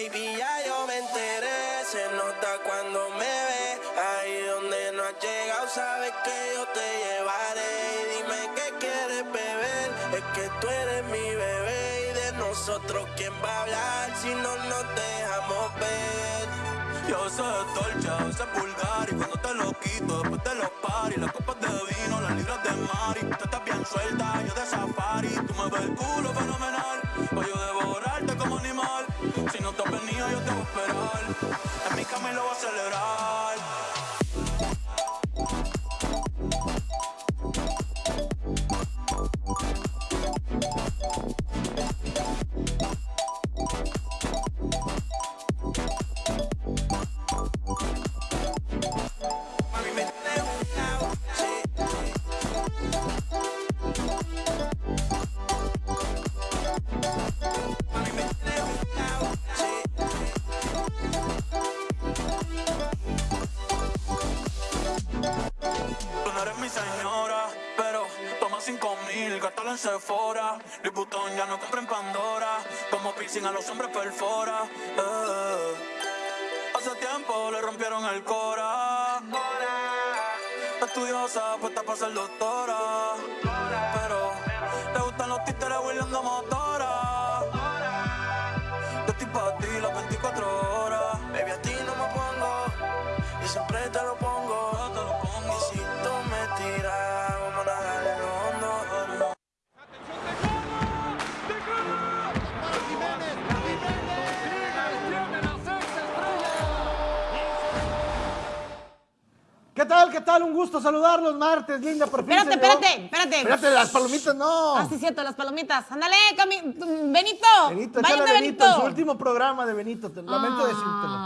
Baby, ya yo me enteré, se nota cuando me ve. Ahí donde no has llegado, sabes que yo te llevaré. Y dime qué quieres beber, es que tú eres mi bebé. Y de nosotros, ¿quién va a hablar si no nos dejamos ver? Yo sé dolce, yo sé vulgar Y cuando te lo quito, después de los paris Las copas de vino, las libras de mari Tú estás bien suelta, yo de safari Tú me ves el culo fenomenal Pa' yo devorarte como animal Si no te has venido, yo te voy a esperar. En mi cama y lo voy a celebrar piercing a los hombres perfora. eh. Hace tiempo le rompieron el cora. Estudiosa, puesta para ser doctora. Tal? ¿Qué tal? Un gusto saludarlos martes, linda, por fin Espérate, espérate, espérate. Espérate, las palomitas no. Ah, sí, cierto, las palomitas. Ándale, Cami- Benito. Benito, échale Benito, en su último programa de Benito. Te lamento decírtelo.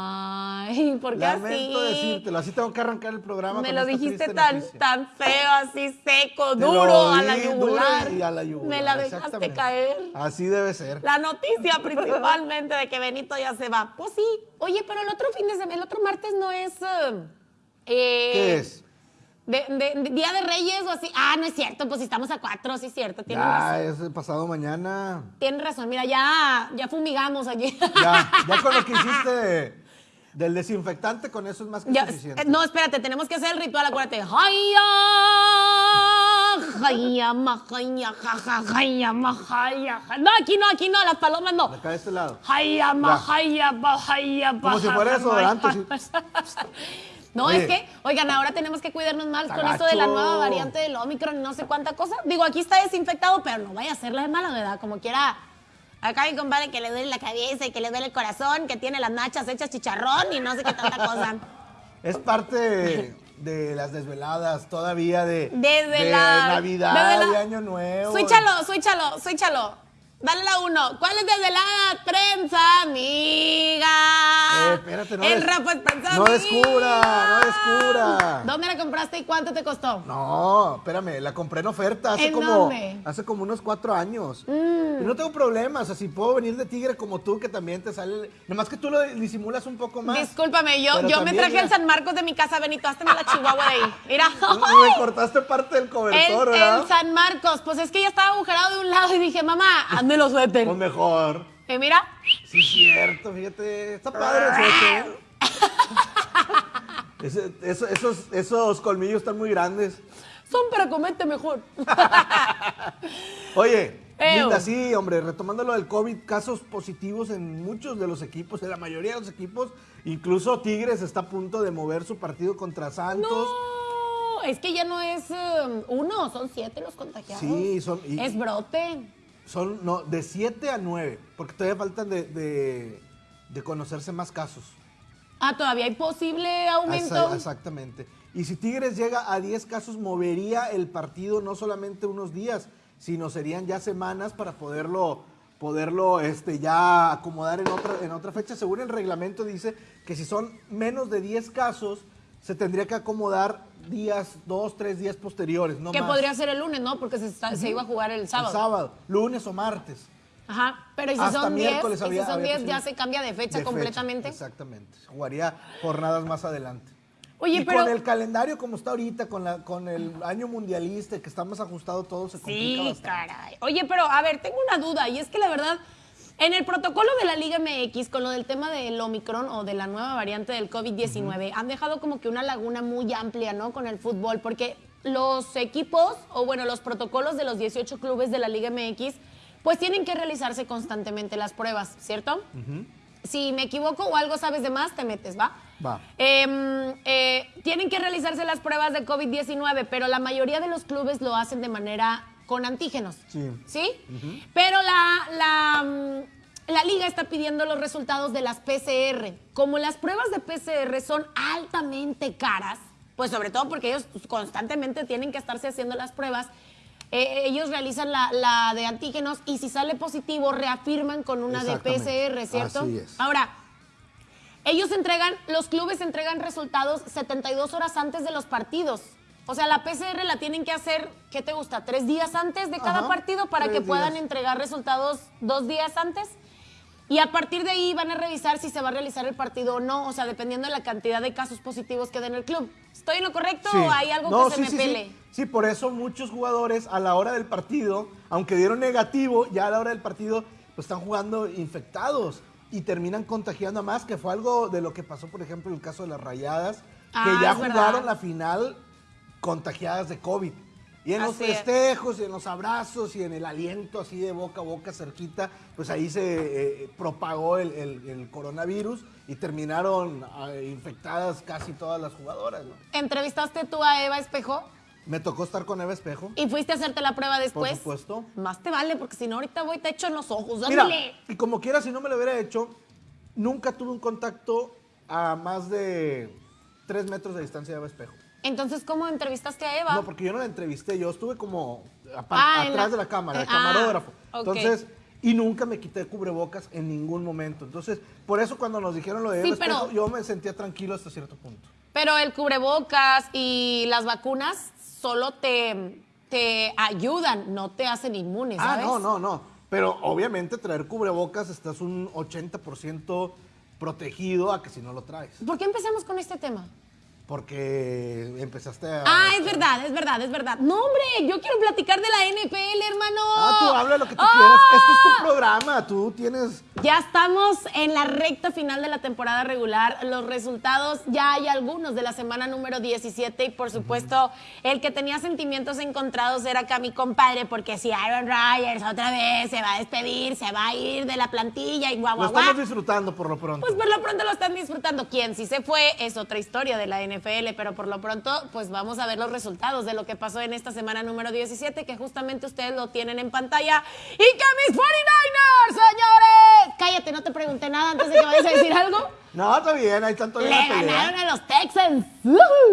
Ay, ¿por qué Lamento así? decírtelo. Así tengo que arrancar el programa. Me lo dijiste tan, noticia. tan feo, así seco, Te duro, a la yugular. y a la yugular, Me la dejaste caer. Así debe ser. La noticia principalmente de que Benito ya se va. Pues sí. Oye, pero el otro fin de semana, el otro martes no es. eh, eh, ¿Qué es? De, de- de Día de Reyes o así. Ah, no es cierto, pues si estamos a cuatro, sí es cierto. Tienes Ya, razón. es el pasado mañana. Tienes razón, mira, ya, ya fumigamos aquí. Ya, ya con lo que hiciste de- del desinfectante, con eso es más que Ya, suficiente. eh, no, espérate, tenemos que hacer el ritual, acuérdate. No, aquí no, aquí no, las palomas no. Acá de este lado. Como si fuera desodorante, baja. No, Oye. es que, oigan, ahora tenemos que cuidarnos más con esto de la nueva variante del Omicron y no sé cuánta cosa. Digo, aquí está desinfectado, pero no vaya a ser la de mala, ¿verdad? Como quiera. Acá mi compadre que le duele la cabeza y que le duele el corazón, que tiene las nachas hechas chicharrón y no sé qué tanta cosa. Es parte de, de las desveladas todavía de, de. Navidad, de Año Nuevo. Switchalo, switchalo, switchalo. Dale la uno. ¿Cuál es desde la prensa, amiga? Eh, espérate, no El des- rap es prensa, No amiga. descubra, no descubra. ¿Dónde la compraste y cuánto te costó? No, espérame, la compré en oferta hace ¿En como dónde? Mm. hace como unos cuatro años. Y no tengo problema, o sea, si puedo venir de tigre como tú, que también te sale. Nomás que tú lo disimulas un poco más. Discúlpame, yo, yo me traje ya- el San Marcos de mi casa, Benito. Hazme la chihuahua de ahí. Mira. Y me cortaste parte del El, cobertor, ¿verdad? el San Marcos. Pues es que ya estaba agujerado de un lado y dije, mamá, hazme los suéter. Pues mejor. Y mira, Sí, cierto, fíjate. Está padre el suéter. Ese- eso- esos, esos colmillos están muy grandes. son para comerte mejor. Oye. Linda, sí, hombre, retomando lo del COVID, casos positivos en muchos de los equipos, en la mayoría de los equipos, incluso Tigres está a punto de mover su partido contra Santos. No, es que ya no es um, uno, son siete los contagiados. Sí, son- y- Es brote. Son no, de 7 a 9, porque todavía faltan de, de- de conocerse más casos. Ah, todavía hay posible aumento. Exactamente. Y si Tigres llega a 10 casos, movería el partido no solamente unos días, sino serían ya semanas para poderlo, poderlo este, ya acomodar en otra, en otra fecha. Según el reglamento dice que si son menos de 10 casos, se tendría que acomodar días, dos, tres días posteriores, no que más. podría ser el lunes, ¿no? Porque se, está- se iba a jugar el El sábado. sábado, lunes o martes. Ajá. Pero ¿y si Hasta son 10? miércoles ¿Y si son había 10 ya se cambia de fecha De completamente? exactamente. Jugaría jornadas más adelante. Oye, y pero- con el calendario como está ahorita, con, la, con el año mundialista, que está más ajustado todo, se complica Sí, bastante. caray. Oye, pero a ver, tengo una duda y es que la verdad, En el protocolo de la Liga MX, con lo del tema del Omicron o de la nueva variante del COVID-19, han dejado como que una laguna muy amplia, ¿no? Con el fútbol, porque los equipos, o bueno, los protocolos de los 18 clubes de la Liga MX, pues tienen que realizarse constantemente las pruebas, ¿cierto? Si me equivoco o algo sabes de más, te metes, ¿va? Va. Em, eh, tienen que realizarse las pruebas de COVID-19, pero la mayoría de los clubes lo hacen de manera con antígenos. Sí. ¿Sí? Pero la, la, mm, la liga está pidiendo los resultados de las PCR. Como las pruebas de PCR son altamente caras, pues sobre todo porque ellos constantemente tienen que estarse haciendo las pruebas, eh, ellos realizan la, la de antígenos y si sale positivo reafirman con una de. PCR, ¿cierto? Así es. Ahora, ellos entregan, los clubes entregan resultados 72 horas antes de los partidos. O sea, la PCR la tienen que hacer, ¿qué te gusta? ¿Tres días antes de cada Ajá, partido para que puedan días. entregar resultados dos días antes? Y a partir de ahí van a revisar si se va a realizar el partido o no, o sea, dependiendo de la cantidad de casos positivos que den el club. ¿Estoy en lo correcto Sí. o hay algo No, que sí, se me sí. pele? Sí, por eso muchos jugadores a la hora del partido, aunque dieron negativo, ya a la hora del partido, pues están jugando infectados y terminan contagiando a más, que fue algo de lo que pasó, por ejemplo, en el caso de las rayadas, Ah, que ya es verdad. jugaron la final contagiadas de COVID. Y en los es. festejos, y en los abrazos, y en el aliento así de boca a boca cerquita, pues ahí se eh, propagó el, el- el coronavirus y terminaron eh, infectadas casi todas las jugadoras. ¿no? ¿Entrevistaste tú a Eva Espejo Me tocó estar con Eva Espejo. y fuiste a hacerte la prueba después? Por supuesto. Más te vale, porque si no ahorita voy te echo en los ojos. Mira, ¡Ándale! y como quiera, si no me lo hubiera hecho, nunca tuve un contacto a más de tres metros de distancia de Eva Espejo. Entonces, ¿cómo entrevistaste a Eva? No, porque yo no la entrevisté, yo estuve como Ah, atrás la- de la cámara, de eh, camarógrafo. ah. Entonces, y nunca me quité cubrebocas en ningún momento. Entonces, por eso cuando nos dijeron lo de Sí, Eva Espejo, pero- yo me sentía tranquilo hasta cierto punto. Pero el cubrebocas y las vacunas solo te, te ayudan, no te hacen inmune, Ah, ¿sabes? no, no, no. Pero obviamente traer cubrebocas estás un 80% protegido a que si no lo traes. ¿Por qué empezamos con este tema? Porque empezaste a... Ah, es verdad, es verdad, es verdad. No, hombre, yo quiero platicar de la NFL, hermano. Ah, tú habla lo que tú ¡Ah! quieras. Este es tu programa. Tú tienes. Ya estamos en la recta final de la temporada regular. Los resultados ya hay algunos de la semana número 17 y por supuesto el que tenía sentimientos encontrados era acá mi compadre porque si Aaron Rodgers otra vez se va a despedir, se va a ir de la plantilla y guau, Lo guau, guau. estamos disfrutando por lo pronto. Pues por lo pronto lo están disfrutando. Quien sí se fue es otra historia de la NFL, pero por lo pronto, pues vamos a ver los resultados de lo que pasó en esta semana número 17, que justamente ustedes lo tienen en pantalla. Y que mis 49ers, señores. Cállate, no te pregunté nada antes de que vayas a decir algo. No, está bien. Ahí están Le todavía pelea. ganaron a los Texans.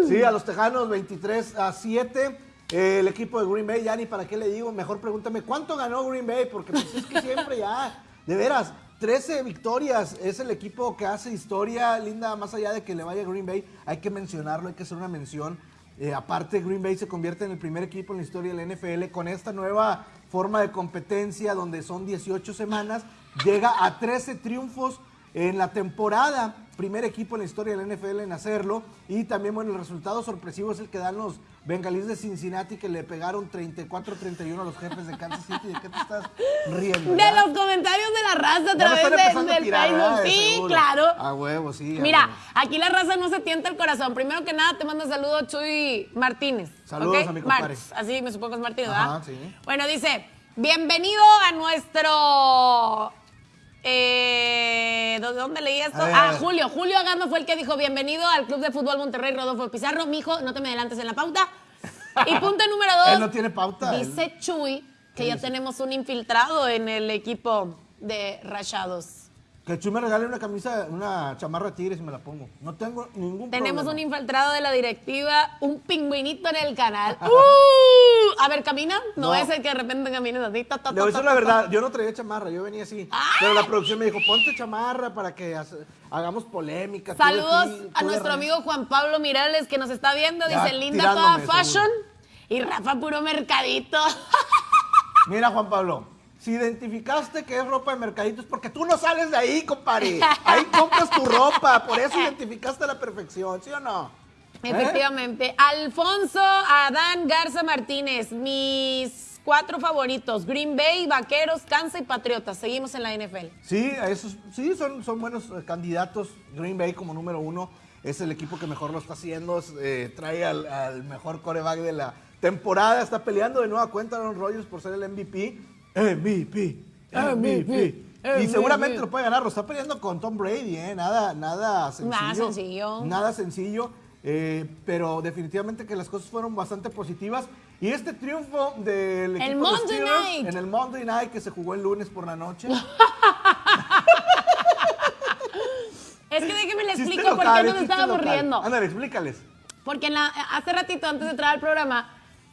Sí, a los Tejanos 23 a 7. Eh, el equipo de Green Bay, ya ni para qué le digo. Mejor pregúntame, ¿cuánto ganó Green Bay? Porque pues, es que siempre ya, de veras, 13 victorias. Es el equipo que hace historia, linda, más allá de que le vaya a Green Bay. Hay que mencionarlo, hay que hacer una mención. Eh, aparte, Green Bay se convierte en el primer equipo en la historia del NFL con esta nueva forma de competencia donde son 18 semanas. Llega a 13 triunfos en la temporada, primer equipo en la historia del NFL en hacerlo. Y también, bueno, el resultado sorpresivo es el que dan los bengalíes de Cincinnati que le pegaron 34-31 a los jefes de Kansas City. ¿De qué te estás riendo? De los comentarios de la raza a través de- a del tirar, Facebook. Sí, claro. A huevo, sí. a Mira, huevo. aquí la raza no se tienta el corazón. Primero que nada, te mando saludos, Chuy Martínez. Saludos ¿ok? a mi compadre. Martz, así me supongo que es Martínez, Ajá, ¿verdad? sí. Bueno, dice, bienvenido a nuestro... Eh, ¿De dónde leí esto? A ver, ah, a. Julio. Julio Agando fue el que dijo, bienvenido al Club de Fútbol Monterrey, Rodolfo Pizarro. Mijo, no te me adelantes en la pauta. Y punto número dos. Él no tiene pauta, él- Dice Chuy que ya tenemos un infiltrado en el equipo de Rayados. Que Chuy me regale una camisa, una chamarra de tigres y me la pongo. No tengo ningún Tenemos un infiltrado de la directiva, un pingüinito en el canal. ¡Uh! A ver, camina. No, No. es el que de repente camina así. ta, ta, Le voy a ta, decir ta, la ta. verdad, yo no traía chamarra, yo venía así. Pero la producción me dijo, ponte chamarra para que hace- hagamos polémica. tú de Saludos a de nuestro Rey". amigo Juan Pablo Mirales que nos está viendo. Ya, Dice, linda toda tirándome, fashion. seguro. Y Rafa, puro mercadito. Mira, Juan Pablo, si identificaste que es ropa de mercadito es porque tú no sales de ahí, compadre. Ahí compras tu ropa, por eso identificaste a la perfección, ¿sí o no? ¿Eh? Efectivamente. Alfonso Adán Garza Martínez, mis cuatro favoritos: Green Bay, Vaqueros, Kansas y Patriotas. Seguimos en la NFL. Sí, esos, sí son, son buenos eh, candidatos. Green Bay como número uno es el equipo que mejor lo está haciendo. eh, trae al, al mejor coreback de la temporada. Está peleando de nueva cuenta Aaron Rodgers por ser el MVP. MVP. MVP. Y MVP. seguramente lo puede ganar. Lo está peleando con Tom Brady, ¿eh? Nada, nada sencillo. Nada sencillo. Nada sencillo. eh, pero definitivamente que las cosas fueron bastante positivas. Y este triunfo del equipo El de Monday Steelers Night. en el Monday Night que se jugó el lunes por la noche. Es que déjeme le explico por qué nos chiste estábamos local. riendo. Ándale, explícales. Porque en la- hace ratito, antes de entrar al programa,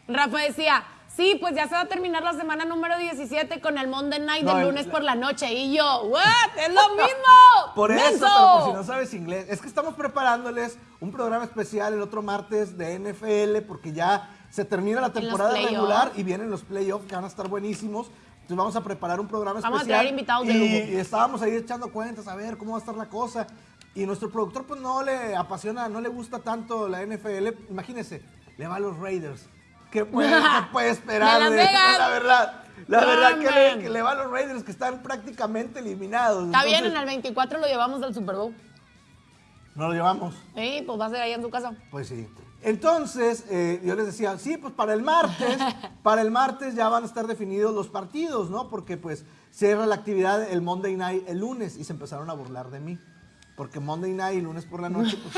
Rafa decía, sí, pues ya se va a terminar la semana número 17 con el Monday Night No, del el- lunes por la noche. Y yo, ¿what? ¡Es lo mismo! Por eso, ¡Menso! pero por si no sabes inglés, es que estamos preparándoles un programa especial el otro martes de NFL porque ya se termina la temporada regular y vienen los playoffs que van a estar buenísimos. Entonces vamos a preparar un programa Vamos a especial. traer invitados de lujo. y estábamos ahí echando cuentas a ver cómo va a estar la cosa. Y nuestro productor pues no le apasiona, no le gusta tanto la NFL. Imagínense, le va a los Raiders. ¿Qué puede, qué puede esperar? De de-. La verdad, la verdad que le, man. que le va a los Raiders que están prácticamente eliminados. Está bien, en el 24 lo llevamos al Super Bowl. No lo llevamos. Sí, pues va a ser ahí en su casa. Pues sí. Entonces, eh, yo les decía, sí, pues para el martes, para el martes ya van a estar definidos los partidos, ¿no? Porque pues cierra la actividad el Monday Night el lunes y se empezaron a burlar de mí. Porque Monday Night y lunes por la noche, pues,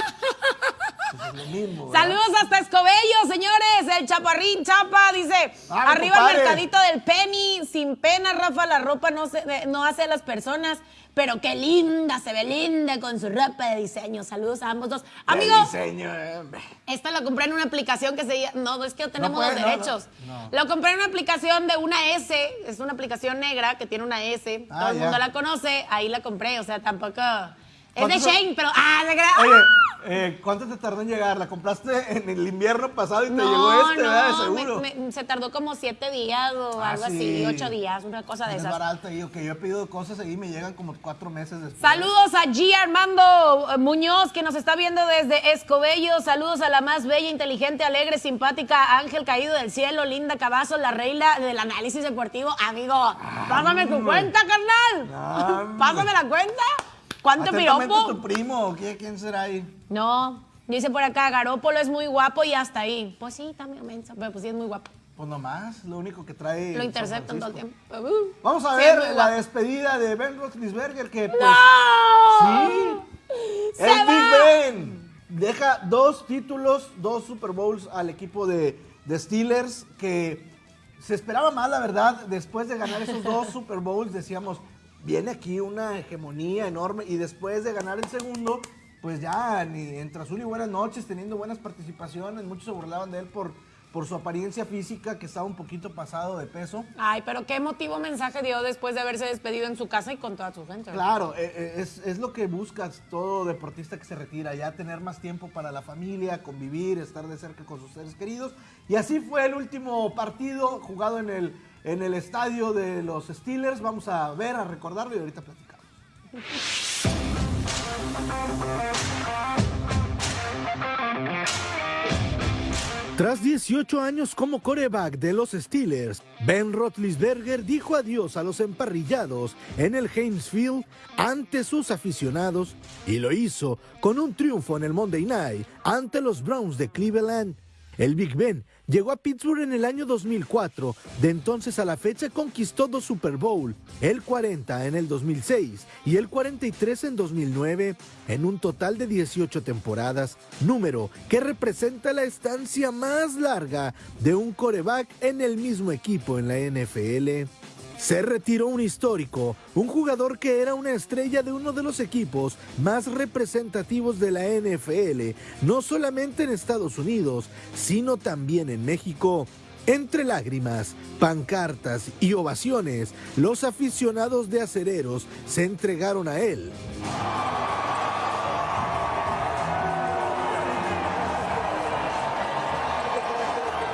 pues. Saludos hasta Escobedo, señores. El chaparrín Chapa dice: Ah, Arriba el mercadito del Penny. Sin pena, Rafa, la ropa no, se, de- no hace a las personas. Pero qué linda, se ve linda con su ropa de diseño. Saludos a ambos dos. Amigo, diseño, eh, esta lo compré en una aplicación que se. No, es que no tenemos puede, los no, derechos. no, no. Lo compré en una aplicación de una S. Es una aplicación negra que tiene una S. Ah, Todo el ya. mundo la conoce. Ahí la compré. O sea, tampoco. Es de. Shane, pero. ¡Ah! se crea- Oye, eh, ¿cuánto te tardó en llegar? ¿La compraste en el invierno pasado y te llegó este, ¿verdad? De seguro. me- me- se tardó como siete días o Ah, algo sí. así, ocho días, una cosa de Es esas. barato, digo que yo he pedido cosas y me llegan como cuatro meses después. Saludos a G. Armando eh, Muñoz, que nos está viendo desde Escobedo. Saludos a la más bella, inteligente, alegre, simpática, Ángel Caído del Cielo, Linda Cavazo, la reina del análisis deportivo. Amigo, pásame tu cuenta, carnal. Hombre. Pásame la cuenta. ¿Cuánto piropo? tu primo? ¿Quién, será ahí? No, dice por acá, Garópolo es muy guapo y hasta ahí. Pues sí, también mensa, pero pues sí es muy guapo. Pues nomás, lo único que trae. Lo interceptan todo el tiempo. Uh, Vamos a sí, ver la despedida de Ben Roethlisberger que pues ¡No! sí, ¡Se el Big! Ben deja dos títulos, dos Super Bowls al equipo de, de Steelers que se esperaba más, la verdad, después de ganar esos dos Super Bowls decíamos, viene aquí una hegemonía enorme y después de ganar el segundo, pues ya ni entre azul y buenas noches, teniendo buenas participaciones, muchos se burlaban de él por, por su apariencia física que estaba un poquito pasado de peso. Ay, pero qué emotivo mensaje dio después de haberse despedido en su casa y con toda su gente. Claro, eh, eh, es, es lo que buscas todo deportista que se retira, ya tener más tiempo para la familia, convivir, estar de cerca con sus seres queridos. Y así fue el último partido jugado en el, en el estadio de los Steelers. Vamos a ver, a recordarlo y ahorita platicamos. Tras 18 años como coreback de los Steelers, Ben Roethlisberger dijo adiós a los emparrillados en el Heinz Field ante sus aficionados y lo hizo con un triunfo en el Monday Night ante los Browns de Cleveland. El Big Ben llegó a Pittsburgh en el año 2004, de entonces a la fecha conquistó dos Super Bowl, el 40 en el 2006 y el 43 en 2009, en un total de 18 temporadas, número que representa la estancia más larga de un coreback en el mismo equipo en la NFL. Se retiró un histórico, un jugador que era una estrella de uno de los equipos más representativos de la NFL, no solamente en Estados Unidos, sino también en México. Entre lágrimas, pancartas y ovaciones, los aficionados de acereros se entregaron a él.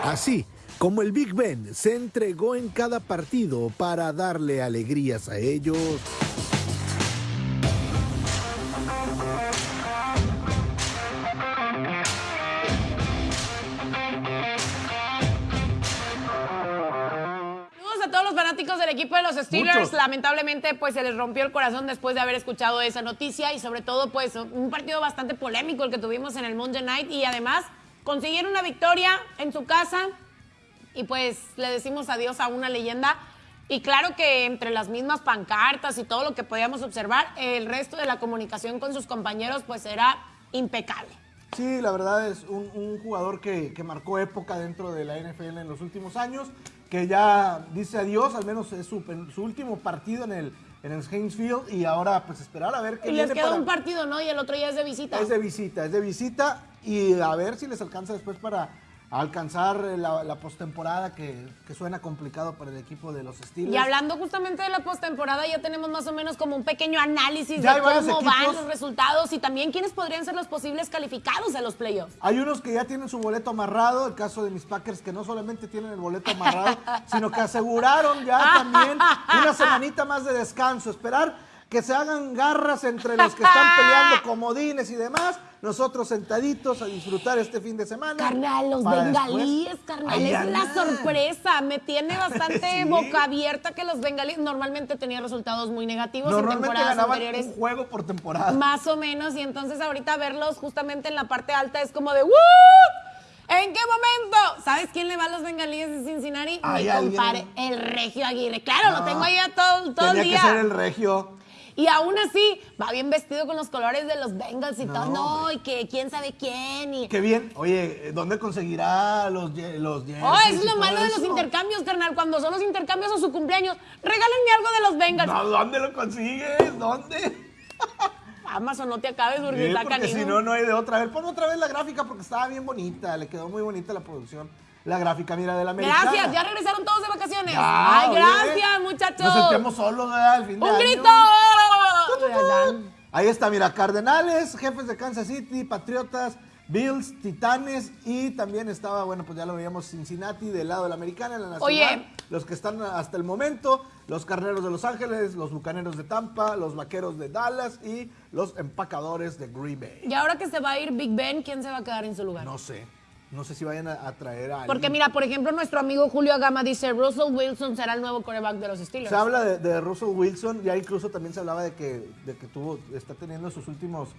Así como el Big Ben se entregó en cada partido para darle alegrías a ellos. equipo de los Steelers, Muchos. lamentablemente, pues se les rompió el corazón después de haber escuchado esa noticia y sobre todo, pues un partido bastante polémico el que tuvimos en el Monday Night y además consiguieron una victoria en su casa y pues le decimos adiós a una leyenda. Y claro que entre las mismas pancartas y todo lo que podíamos observar, el resto de la comunicación con sus compañeros pues era impecable. Sí, la verdad es un, un jugador que, que marcó época dentro de la NFL en los últimos años, que ya dice adiós, al menos es su, su último partido en el, en el Heinz Field y ahora pues esperar a ver qué Y les queda para- un partido, ¿no? Y el otro ya es de visita. Es de visita, es de visita y a ver si les alcanza después para alcanzar la, la postemporada que, que suena complicado para el equipo de los Steelers. Y hablando justamente de la postemporada, ya tenemos más o menos como un pequeño análisis Ya de cómo van los resultados y también quiénes podrían ser los posibles calificados a los playoffs. Hay unos que ya tienen su boleto amarrado, el caso de mis Packers que no solamente tienen el boleto amarrado, sino que aseguraron ya también una semanita más de descanso, esperar que se hagan garras entre los que están peleando comodines y demás, nosotros sentaditos a disfrutar este fin de semana. Carnal, los bengalíes, después- carnal, es la sorpresa. Me tiene bastante Sí. boca abierta que los bengalíes normalmente tenían resultados muy negativos en Normalmente temporadas anteriores. un juego por temporada. Más o menos, y entonces ahorita verlos justamente en la parte alta es como de ¡Woo! ¿En qué momento? ¿Sabes quién le va a los bengalíes de Cincinnati? Hay Mi alguien. el Regio Aguirre. Claro, lo tengo ahí a todo, todo el Tenía día. que ser el regio. Y aún así, va bien vestido con los colores de los Bengals y No, todo. No, hombre. y que quién sabe quién. Y... Qué bien. Oye, ¿dónde conseguirá los, los Oh, es lo malo de los intercambios, carnal. Cuando son los intercambios o su cumpleaños, regálenme algo de los Bengals. No, ¿Dónde lo consigues? ¿Dónde? Amazon, no te acabes porque Sí, porque si no, no hay de otra. A ver, pon otra vez la gráfica porque estaba bien bonita. Le quedó muy bonita la producción. La gráfica, mira, de la americana. Gracias, ya regresaron todos de vacaciones. Ya, Ay, oye, gracias, muchachos. Nos sentimos solos, ¿verdad? El fin de ¡Un año. Ahí está, mira, Cardenales, jefes de Kansas City, Patriotas, Bills, Titanes y también estaba, bueno, pues ya lo veíamos Cincinnati del lado de la americana, en la nacional. Oye. Los que están hasta el momento, los Carneros de Los Ángeles, los Bucaneros de Tampa, los Vaqueros de Dallas y los Empacadores de Green Bay. Y ahora que se va a ir Big Ben, ¿quién se va a quedar en su lugar? No sé, no sé si vayan a, a traer a alguien. Porque mira, por ejemplo, nuestro amigo Julio Agama dice, Russell Wilson será el nuevo quarterback de los Steelers. Se habla de, de Russell Wilson, ya incluso también se hablaba de que, de que tuvo, está teniendo sus últimos,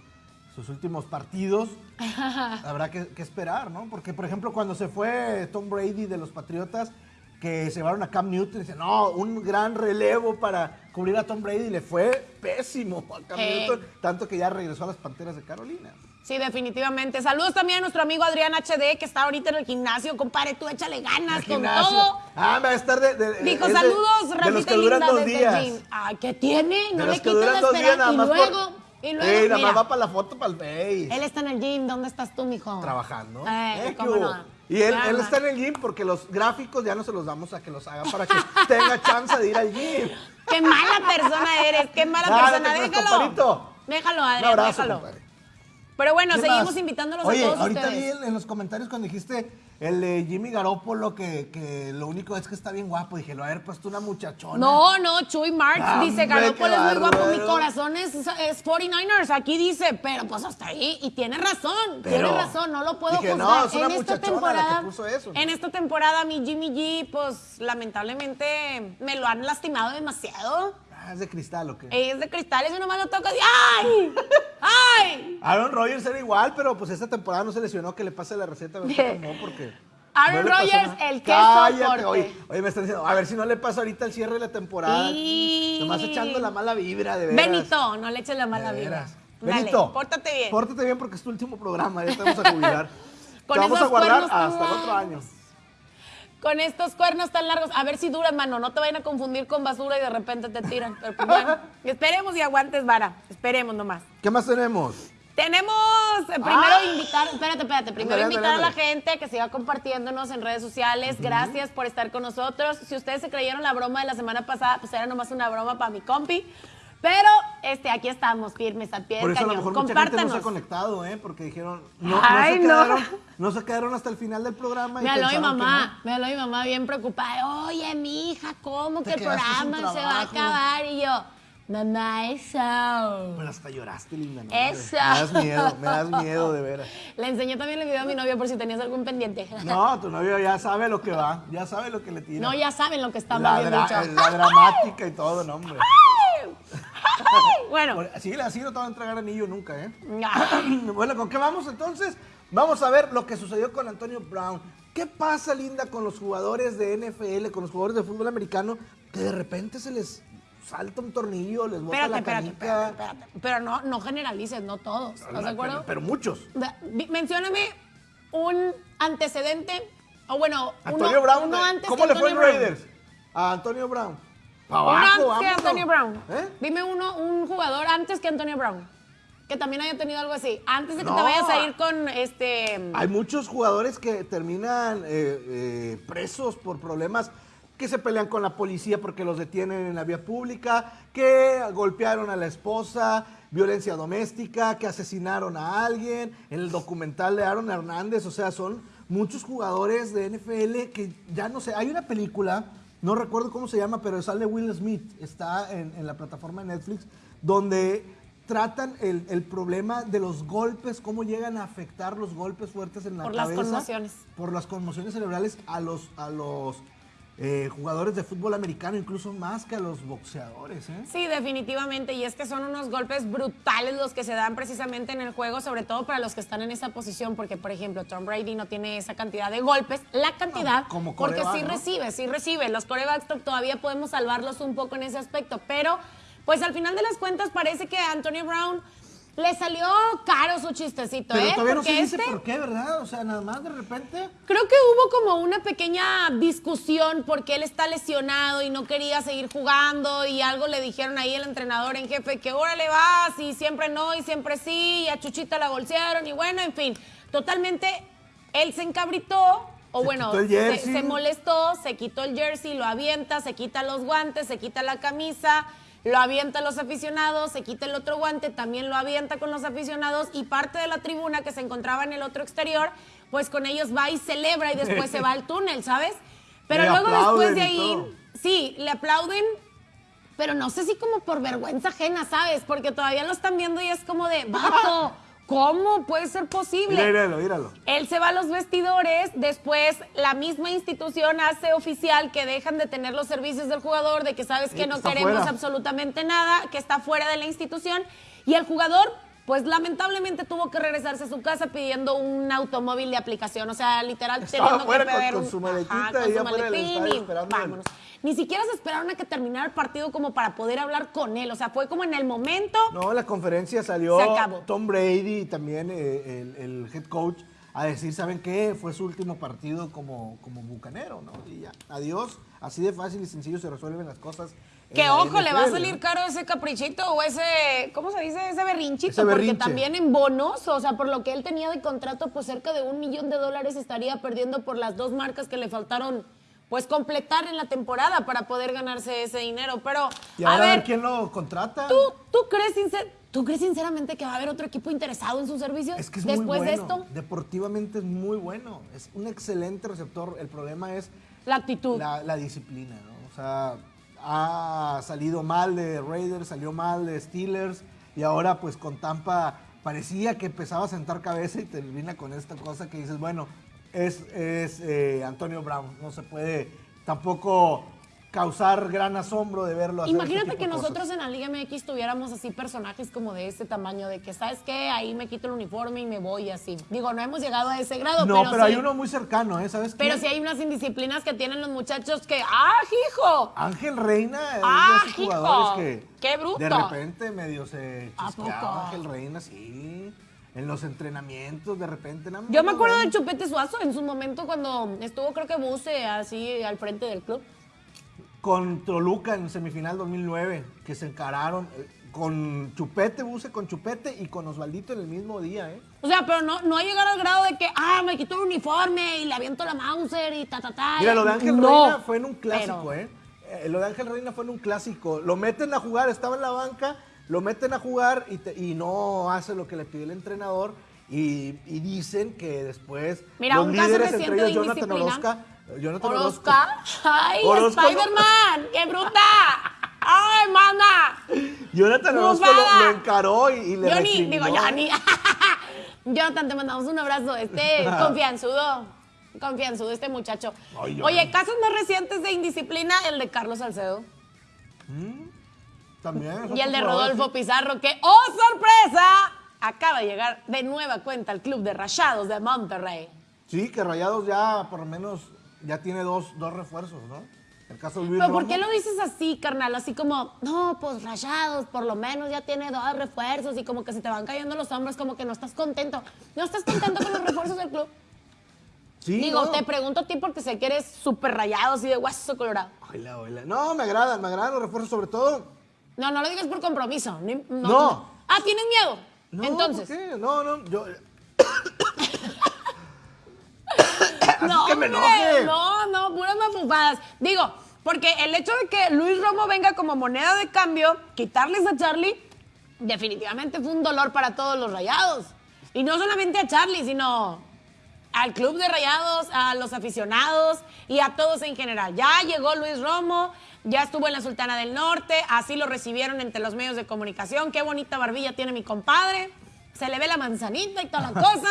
sus últimos partidos. Habrá que, que esperar, ¿no? Porque, por ejemplo, cuando se fue Tom Brady de los Patriotas, que se llevaron a Cam Newton, dice, no, un gran relevo para cubrir a Tom Brady, y le fue pésimo a Cam. Newton, tanto que ya regresó a las Panteras de Carolina. Sí, definitivamente. Saludos también a nuestro amigo Adrián HD, que está ahorita en el gimnasio. Compadre, tú échale ganas con todo. Ah, va a estar de... de- Dijo, de- saludos, Rafita linda dos desde días. el gym. Ay, ¿qué tiene? No le duran la esperanza. Y luego, por... y luego, Ey, nada mira, más va para la foto, para el Face. él está en el gym. ¿Dónde estás tú, mijo? trabajando. Eh, Eh, cómo ¿qué no. Y él, él está en el gym porque los gráficos ya no se los damos a que los haga para que tenga chance de ir al gym. Qué mala persona eres, qué mala Ah, persona. creas, Déjalo. Déjalo, Un Adrián, abrazo, déjalo. compadre. Pero bueno, ¿Qué seguimos más? invitándolos Oye, a todos ahorita ustedes. vi en, en los comentarios cuando dijiste el de Jimmy Garoppolo que, que lo único es que está bien guapo. Dije, lo haber puesto una muchachona. No, no, Chuy Marx Ah, dice, Garoppolo es muy guapo, mi corazón es, es 49ers, aquí dice, pero pues hasta ahí, y tiene razón, Pero- tiene razón, no lo puedo Dije, no, juzgar. es una en esta temporada, eso, ¿no? en esta temporada mi Jimmy G, pues lamentablemente me lo han lastimado demasiado. Ah, es de cristal o qué. Es de cristales y nomás lo toco y ¡ay! Aaron Rodgers era igual, pero pues esta temporada no se lesionó. Que le pase la receta tomó porque. Aaron Rodgers, el que Cállate, soporte. Oye, oye, me están diciendo, a ver si no le pasa ahorita el cierre de la temporada. Y- Nomás echando la mala vibra, de veras. Benito, no le eches la mala vida. veras. Dale, Benito, pórtate bien. Pórtate bien porque es tu último programa, ya te vamos a jubilar. Con te vamos a guardar hasta el otro año. Con estos cuernos tan largos, a ver si duran, mano. No te vayan a confundir con basura y de repente te tiran. Pero pues, bueno, esperemos y aguantes, vara. Esperemos nomás. ¿Qué más tenemos? Tenemos eh, primero Ah. invitar, espérate, espérate, primero invitar a la gente que siga compartiéndonos en redes sociales. Gracias por estar con nosotros. Si ustedes se creyeron la broma de la semana pasada, pues era nomás una broma para mi compi. Pero este, aquí estamos, firmes a pie Por eso a lo cañón. mejor mucha gente no se ha Compártanos. conectado, ¿eh? Porque dijeron, no, Ay, no, se no. quedaron, no se quedaron hasta el final del programa. Me habló mi mamá, me habló mi mamá bien preocupada. Oye, mi hija, ¿cómo que el programa se va a acabar? Y yo, Mamá, eso. Pero hasta lloraste, linda. ¿no? Eso. Me das miedo, me das miedo, de veras. Le enseñé también el video a mi novio por si tenías algún pendiente. No, tu novio ya sabe lo que va, ya sabe lo que le tira. No, ya saben lo que está la, mal dra- dicho. la dramática y todo, no, hombre. Bueno, Así, así no te va a entregar anillo nunca, ¿eh? Bueno, ¿con qué vamos entonces? Vamos a ver lo que sucedió con Antonio Brown. ¿Qué pasa, Linda, con los jugadores de NFL, con los jugadores de fútbol americano, que de repente se les salta un tornillo, les bota espérate, la espérate, canica? espérate, espérate. Pero no, no generalices, no todos. ¿Estás de Pero, acuerdo? pero muchos. Da- di- Mencióname un antecedente, o bueno, Antonio uno, Brown, uno eh, antes ¿cómo que le fue en. Raiders? A Antonio Brown. Pa' Uno abajo, antes que. Antonio Brown. ¿Eh? Dime uno, un jugador antes que Antonio Brown. Que también haya tenido algo así. Antes de que No. te vayas a ir con este. Hay muchos jugadores que terminan eh, eh, presos por problemas que se pelean con la policía porque los detienen en la vía pública, que golpearon a la esposa, violencia doméstica, que asesinaron a alguien, en el documental de Aaron Hernández, o sea, son muchos jugadores de NFL que ya no sé, hay una película, no recuerdo cómo se llama, pero sale Will Smith, está en, en la plataforma de Netflix, donde tratan el, el problema de los golpes, cómo llegan a afectar los golpes fuertes en la Por las cabeza. conmociones. Por las conmociones cerebrales a los, a los eh, jugadores de fútbol americano, incluso más que a los boxeadores. ¿eh? Sí, definitivamente. Y es que son unos golpes brutales los que se dan precisamente en el juego, sobre todo para los que están en esa posición, porque, por ejemplo, Tom Brady no tiene esa cantidad de golpes. La cantidad, No, como porque sí ¿no? recibe, sí recibe. Los corebacks to- todavía podemos salvarlos un poco en ese aspecto, pero pues al final de las cuentas parece que Antonio Brown le salió caro su chistecito, Pero ¿eh? todavía no Porque se dice este- por qué, ¿verdad? O sea, nada más de repente. Creo que hubo como una pequeña discusión porque él está lesionado y no quería seguir jugando y algo le dijeron ahí el entrenador en jefe que órale vas y siempre no y siempre sí y a Chuchita la bolsearon y bueno, en fin, totalmente él se encabritó o Se bueno, quitó el se, jersey. se molestó, se quitó el jersey, lo avienta, se quita los guantes, se quita la camisa, lo avienta a los aficionados, se quita el otro guante, también lo avienta con los aficionados y parte de la tribuna que se encontraba en el otro exterior, pues con ellos va y celebra y después se va al túnel, ¿sabes? Pero Le luego después de ahí, sí, le aplauden, pero no sé si como por vergüenza ajena, ¿sabes? Porque todavía lo están viendo y es como de, vato, ¿cómo puede ser posible? Míralo, míralo. Él se va a los vestidores, después la misma institución hace oficial que dejan de tener los servicios del jugador, de que sabes que no queremos fuera. absolutamente nada, que está fuera de la institución, y el jugador, pues lamentablemente tuvo que regresarse a su casa pidiendo un automóvil de aplicación, o sea, literal Estaba teniendo que con- pedir con un- su maletita Ajá, con su maletín y vámonos. Ni siquiera se esperaron a que terminara el partido como para poder hablar con él, o sea, fue como en el momento No, la conferencia salió Se acabó. Tom Brady y también eh, el, el head coach a decir, ¿saben qué? Fue su último partido como, como bucanero, ¿no? Y ya, adiós. Así de fácil y sencillo se resuelven las cosas. Que ojo, le va a salir caro ese caprichito o ese, ¿cómo se dice? Ese berrinchito. Ese porque también en bonos, o sea, por lo que él tenía de contrato, pues cerca de un millón de dólares estaría perdiendo por las dos marcas que le faltaron, pues completar en la temporada para poder ganarse ese dinero. Pero, Y ahora a ver ver, quién lo contrata. ¿tú, tú, crees sincer- ¿tú crees sinceramente que va a haber otro equipo interesado en sus servicios Es que es después muy bueno. de esto? Deportivamente es muy bueno. Es un excelente receptor. El problema es La actitud. la, la disciplina, ¿no? O sea, ha salido mal de Raiders, salió mal de Steelers y ahora pues con Tampa parecía que empezaba a sentar cabeza y termina con esta cosa que dices, bueno, es, es eh, Antonio Brown, no se puede tampoco causar gran asombro de verlo hacer este Imagínate que nosotros en la Liga MX tuviéramos así personajes como de este tamaño, de que, ¿sabes qué? Ahí me quito el uniforme y me voy así. Digo, no hemos llegado a ese grado, No, pero, pero, sí. hay uno muy cercano, ¿eh? ¿Sabes Pero quién? sí hay unas indisciplinas que tienen los muchachos que, ¡ah, hijo! Ángel Reina es ¡Ah, de esos hijo! jugadores que ¡Qué bruto! de repente medio se ¿A chisqueaba? Ángel Reina, sí. En los entrenamientos, de repente. nada más Yo me acuerdo ven. de Chupete Suazo en su momento cuando estuvo, creo que Buse, así al frente del club. Con Toluca en semifinal 2009, que se encararon eh, con Chupete, Buse con Chupete y con Osvaldito en el mismo día, ¿eh? O sea, pero no, no ha llegado al grado de que, ah, me quito el uniforme y le aviento la Mauser y ta, ta, ta. Mira, lo de Ángel No, Reina fue en un clásico, pero- ¿eh? Eh, Lo de Ángel Reina fue en un clásico. Lo meten a jugar, estaba en la banca, lo meten a jugar y, te- y no hace lo que le pide el entrenador. Y, y dicen que después Mira, los un caso líderes, reciente entre ellos Jonathan Orozca, Jonathan Orozca. ¡Ay, no- Spider-Man! ¡Qué bruta! ¡Ay, mana! Jonathan Orozco lo, encaró y, y le Johnny, recriminó. digo Johnny. Jonathan, te mandamos un abrazo. Este confianzudo. Confianzudo este muchacho. Ay. Oye, casos más recientes de indisciplina, el de Carlos Salcedo. También. es Y el de Rodolfo sí. Pizarro, que, ¡oh, sorpresa! Acaba de llegar de nueva cuenta al club de Rayados de Monterrey. Sí, que Rayados ya por lo menos ya tiene dos, dos refuerzos, ¿no? El caso de Luis Pero ¿por Romo. qué lo dices así, carnal? Así como, no, pues Rayados, por lo menos ya tiene dos refuerzos y como que se te van cayendo los hombros, como que no estás contento. ¿No estás contento con los refuerzos del club? Sí, Digo, no. te pregunto a ti porque sé que eres súper rayado, así de hueso colorado. Oila, oila. No, me agradan, me agradan los refuerzos, sobre todo. No, no lo digas por compromiso. No. Ah, ¿tienes miedo? No, Entonces. ¿por qué? No, no, yo. No, que me hombre, enoje. no, no, puras mafufadas. Digo, porque el hecho de que Luis Romo venga como moneda de cambio, quitarles a Charlie, definitivamente fue un dolor para todos los rayados. Y no solamente a Charlie, sino al club de rayados, a los aficionados y a todos en general. Ya llegó Luis Romo, ya estuvo en la Sultana del Norte, así lo recibieron entre los medios de comunicación. Qué bonita barbilla tiene mi compadre. Se le ve la manzanita y toda la cosa.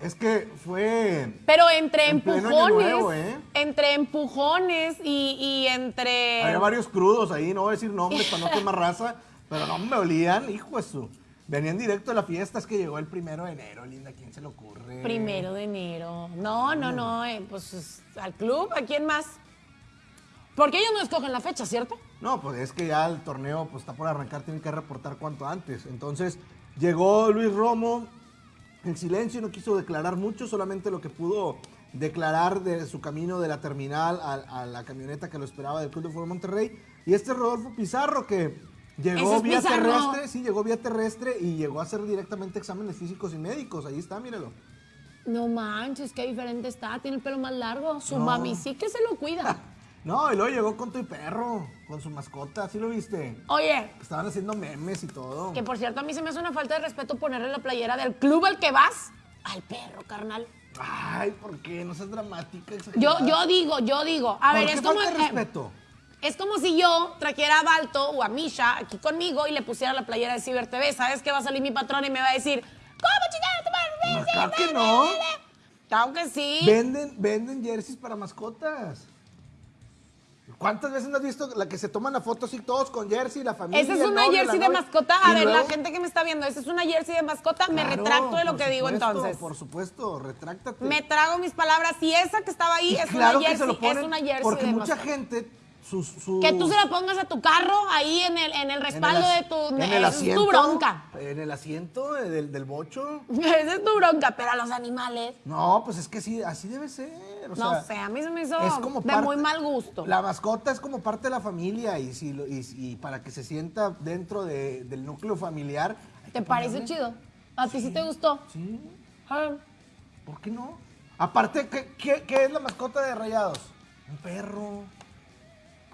Es que fue. Pero entre En empujones, nuevo, ¿eh? entre empujones y, y entre... Había varios crudos ahí, no voy a decir nombres para no quemar raza, pero no me olían, hijo de su. Venían directo de la fiesta, es que llegó el primero de enero, linda, ¿quién se le ocurre? Primero de enero. No, no, no, eh, pues es- al club, ¿a quién más? Porque ellos no escogen la fecha, ¿cierto? No, pues es que ya el torneo pues, está por arrancar, tienen que reportar cuanto antes. Entonces, llegó Luis Romo en silencio, no quiso declarar mucho, solamente lo que pudo declarar de su camino de la terminal a, a la camioneta que lo esperaba del Club de Fútbol Monterrey. Y este Rodolfo Pizarro que llegó es vía Pizarro. terrestre, sí, llegó vía terrestre y llegó a hacer directamente exámenes físicos y médicos. Ahí está, míralo. No manches, qué diferente está, tiene el pelo más largo. Su No. mami sí que se lo cuida. No, y luego llegó con tu perro, con su mascota, ¿sí lo viste? Oye, Estaban haciendo memes y todo. que por cierto a mí se me hace una falta de respeto ponerle la playera del club al que vas al perro, carnal. Ay, ¿por qué? No seas dramática. Yo, exagerada. yo digo, yo digo, a ¿Por ver, qué es como... falta de eh, respeto? Es como si yo trajera a Balto o a Misha aquí conmigo y le pusiera la playera de Ciber TV. ¿Sabes que va a salir mi patrón y me va a decir, ¿cómo chingada tu madre? Claro que no. Claro que sí. Venden, venden jerseys para mascotas. ¿Cuántas veces no has visto la que se toman la foto así todos con jersey, la familia? Esa es una novio, jersey de mascota. A ver, la gente que me está viendo, esa es una jersey de mascota. me retracto de lo que digo entonces. Por supuesto, retráctate. Me trago mis palabras. Y esa que estaba ahí es claro una que se jersey, lo ponen es una jersey porque de mucha mascota. gente sus, sus- Que tú se la pongas a tu carro ahí en el, en el en el respaldo de tu... en el esa es asiento, tu bronca. En el asiento del, del bocho. Esa es tu bronca, pero a los animales... No, pues es que sí, así debe ser. o No sé, a mí se me hizo es como de parte- muy mal gusto. La mascota es como parte de la familia y, si y, y para que se sienta dentro de- del núcleo familiar. ¿Te parece ponerle- chido? ¿A ti sí te gustó? Sí, Ah, ¿por qué no? Aparte, ¿qué, qué, qué es la mascota de Rayados? Un perro.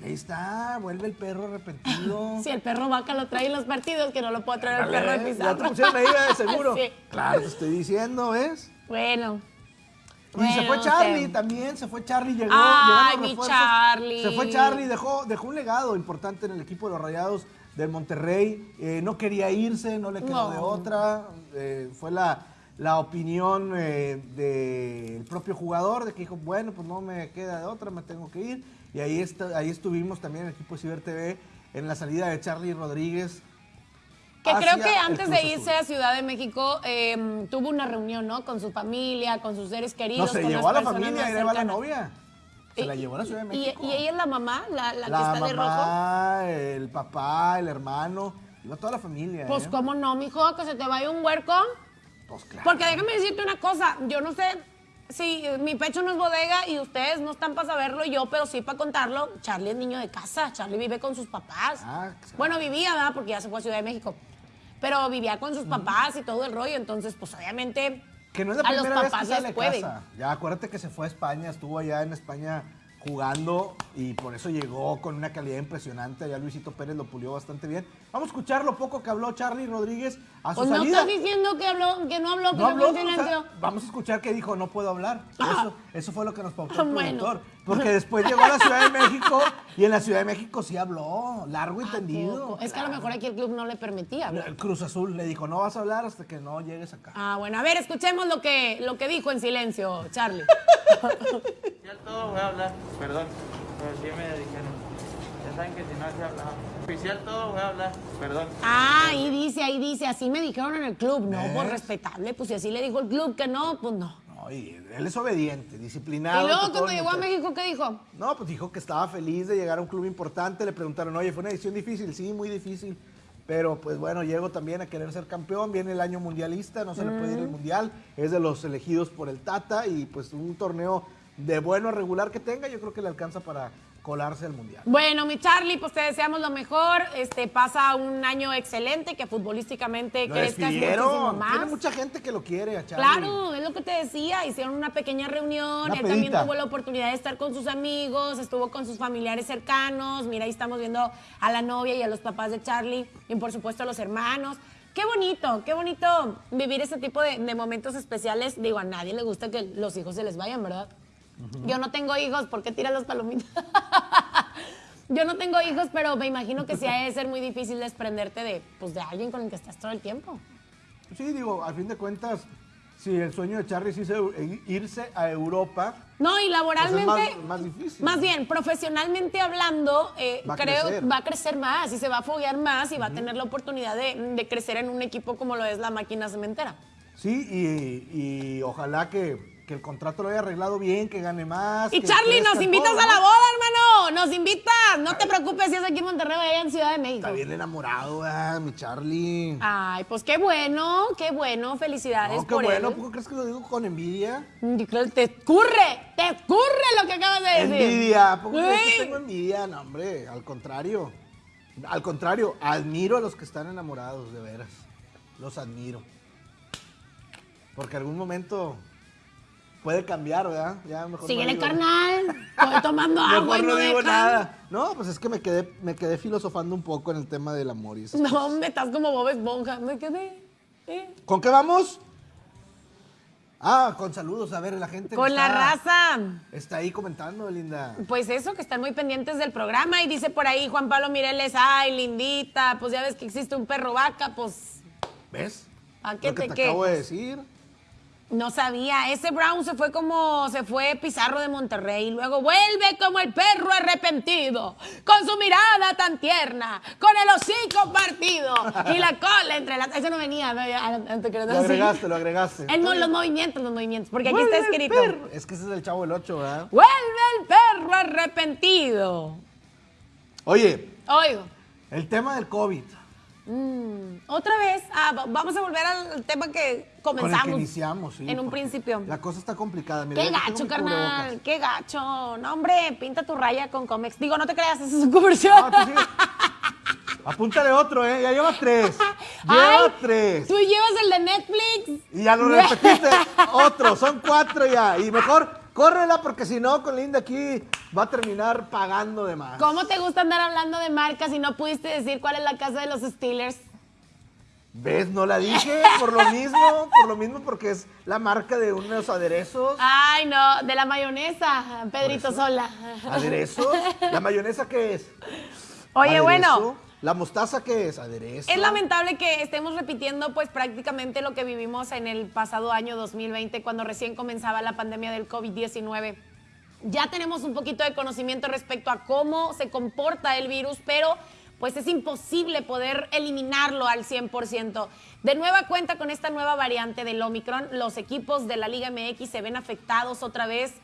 Ahí está, vuelve el perro arrepentido. Si el perro vaca lo trae en los partidos, que no lo puede traer el perro de Dale, Ya Pizarro. te pusieron ahí de seguro. Sí. Claro, te estoy diciendo, ¿ves? Bueno. Y se fue Charlie también, se fue Charlie, llegó. Ay, mi. Charlie. Se fue Charlie, dejó, dejó un legado importante en el equipo de los Rayados del Monterrey. Eh, no quería irse, no le quedó No. de otra. Eh, fue la, la opinión eh, del propio jugador, de que dijo, bueno, pues no me queda de otra, me tengo que ir. Y ahí, está, ahí estuvimos también el equipo de Ciber TV en la salida de Charlie Rodríguez. Que creo que antes de irse a Ciudad de México eh, tuvo una reunión, ¿no? Con su familia, con sus seres No, queridos. se con llevó a la familia, le va la novia. Se la llevó a la Ciudad de México. Y, ella es la mamá, la, la que está de rojo. mamá, el papá, el hermano, iba toda la familia. Pues, ¿eh? ¿cómo no, mijo? Que se te vaya un huerco. Pues claro. Porque déjame decirte una cosa, yo no sé eh, mi pecho no es bodega y ustedes no están para saberlo yo, pero sí para contarlo. Charlie es niño de casa, Charlie vive con sus papás. Ah, claro. Bueno, vivía, ¿verdad? Porque ya se fue a Ciudad de México. Pero vivía con sus papás y todo el rollo, entonces, pues obviamente Que no es la a los primera vez que sale casa. Ya acuérdate que se fue a España, estuvo allá en España jugando y por eso llegó con una calidad impresionante. Ya Luisito Pérez lo pulió bastante bien. Vamos a escuchar lo poco que habló Charlie Rodríguez a su Pues no estás diciendo que, habló, que no habló, que No se habló, en o sea, vamos a escuchar que dijo, no puedo hablar. Eso, eso fue lo que nos pautó el Bueno. productor. Porque después llegó a la Ciudad de México y en la Ciudad de México sí habló, largo y tendido. Poco. Es que a lo mejor aquí el club no le permitía hablar. El Cruz Azul le dijo, no vas a hablar hasta que no llegues acá. Ah, bueno, a ver, escuchemos lo que, lo que dijo en silencio, Charlie. Oficial todo voy a hablar, perdón, pero sí me dijeron. Ya saben que si no se habla. Oficial todo voy a hablar, perdón. Ah, ahí dice, ahí dice, así me dijeron en el club. No, pues respetable, pues si así le dijo el club que no, pues no. No, y él es obediente, disciplinado. Y luego cuando llegó a. México, ¿qué dijo? No, pues dijo que estaba feliz de llegar a un club importante. Le preguntaron, oye, fue una decisión difícil. Sí, muy difícil. Pero pues bueno, llego también a querer ser campeón. Viene el año mundialista, no se le puede ir el mundial. Es de los elegidos por el Tata y pues un torneo de bueno a regular que tenga, yo creo que le alcanza para colarse al mundial. Bueno, mi Charlie, pues te deseamos lo mejor. Este pasa un año excelente, que futbolísticamente Lo crezcas muchísimo más. Tiene mucha gente que lo quiere a Charlie. Claro, es lo que te decía, hicieron una pequeña reunión, Una él también tuvo la oportunidad de estar con sus amigos, estuvo con sus familiares cercanos, mira, ahí estamos viendo a la novia y a los papás de Charlie, y por supuesto a los hermanos. Qué bonito, qué bonito vivir ese tipo de, de momentos especiales. Digo, a nadie le gusta que los hijos se les vayan, ¿verdad? Yo no tengo hijos, ¿por qué tiras las palomitas? Yo no tengo hijos, pero me imagino que sí ha de ser muy difícil desprenderte de, pues, de alguien con el que estás todo el tiempo. Sí, digo, a fin de cuentas, si el sueño de Charlie es irse, a Europa, No, y laboralmente. Pues es más- más difícil. Más bien, profesionalmente hablando, eh, Va creo crecer. va a crecer más y se va a foguear más y va a tener la oportunidad de, de crecer en un equipo como lo es la máquina cementera. Sí, y, y ojalá que, que el contrato lo haya arreglado bien, que gane más. Y que Charlie, nos invitas todo, a la boda, hermano. Nos invitas. No te preocupes si es aquí en Monterrey o allá en Ciudad de México. Está bien enamorado, ah, mi Charlie. Ay, pues qué bueno, qué bueno. Felicidades no, qué por bueno, él. ¿por qué crees que lo digo con envidia? Yo creo que Te escurre, te escurre lo que acabas de decir. Envidia, ¿por qué crees que tengo envidia? No, hombre, al contrario. Al contrario, admiro a los que están enamorados, de veras. Los admiro. Porque algún momento puede cambiar, ¿verdad? Ya mejor no Síguele, digo- carnal. Estoy tomando agua Mejor y no no digo nada. No, pues es que me quedé, me quedé filosofando un poco en el tema del amor y esas No, hombre, estás como Bob Esponja. Me quedé. eh. ¿Con qué vamos? Ah, con saludos, a ver, la gente. Con la está- raza. Está ahí comentando, linda. Pues eso, que están muy pendientes del programa. Y dice por ahí Juan Pablo Mireles, ay, lindita, pues ya ves que existe un perro vaca, pues ¿Ves? ¿A qué Lo que te te acabo de decir. No sabía. Ese Brown se fue como, se fue Pizarro de Monterrey. Y luego vuelve como el perro arrepentido, con su mirada tan tierna, con el hocico partido y la cola entre las... Eso no venía, ¿no? Ya, antes que Lo agregaste, lo agregaste. El los movimientos, los movimientos, porque aquí está el escrito. perro. Es que ese es el chavo del 8, ¿verdad? Vuelve el perro arrepentido. Oye, Oigo. el tema del COVID. Mm, otra vez, ah, va- vamos a volver al tema que comenzamos. Con el que iniciamos, sí. En un principio. La cosa está complicada. Mira, Qué gacho, carnal. Qué gacho. No, hombre, pinta tu raya con Comex. Digo, no te creas, esa es un comercial. No. Apúntale otro, ¿eh? Ya lleva tres. Ay, Lleva tres. Tú llevas el de Netflix. Y ya lo repetiste. otro, son cuatro ya. Y mejor córrela porque si no, con Linda aquí va a terminar pagando de más. ¿Cómo te gusta andar hablando de marcas y no pudiste decir cuál es la casa de los Steelers? ¿Ves? No la dije por lo mismo, por lo mismo porque es la marca de unos aderezos. Ay, no, de la mayonesa, Pedrito Sola. ¿Aderezos? ¿La mayonesa qué es? Oye, ¿Aderezo? bueno. ¿La mostaza qué es? ¿Aderezo? Es lamentable que estemos repitiendo pues prácticamente lo que vivimos en el pasado año 2020 cuando recién comenzaba la pandemia del COVID-19. Ya tenemos un poquito de conocimiento respecto a cómo se comporta el virus, pero pues es imposible poder eliminarlo al 100%. De nueva cuenta con esta nueva variante del Omicron, los equipos de la Liga MX se ven afectados otra vez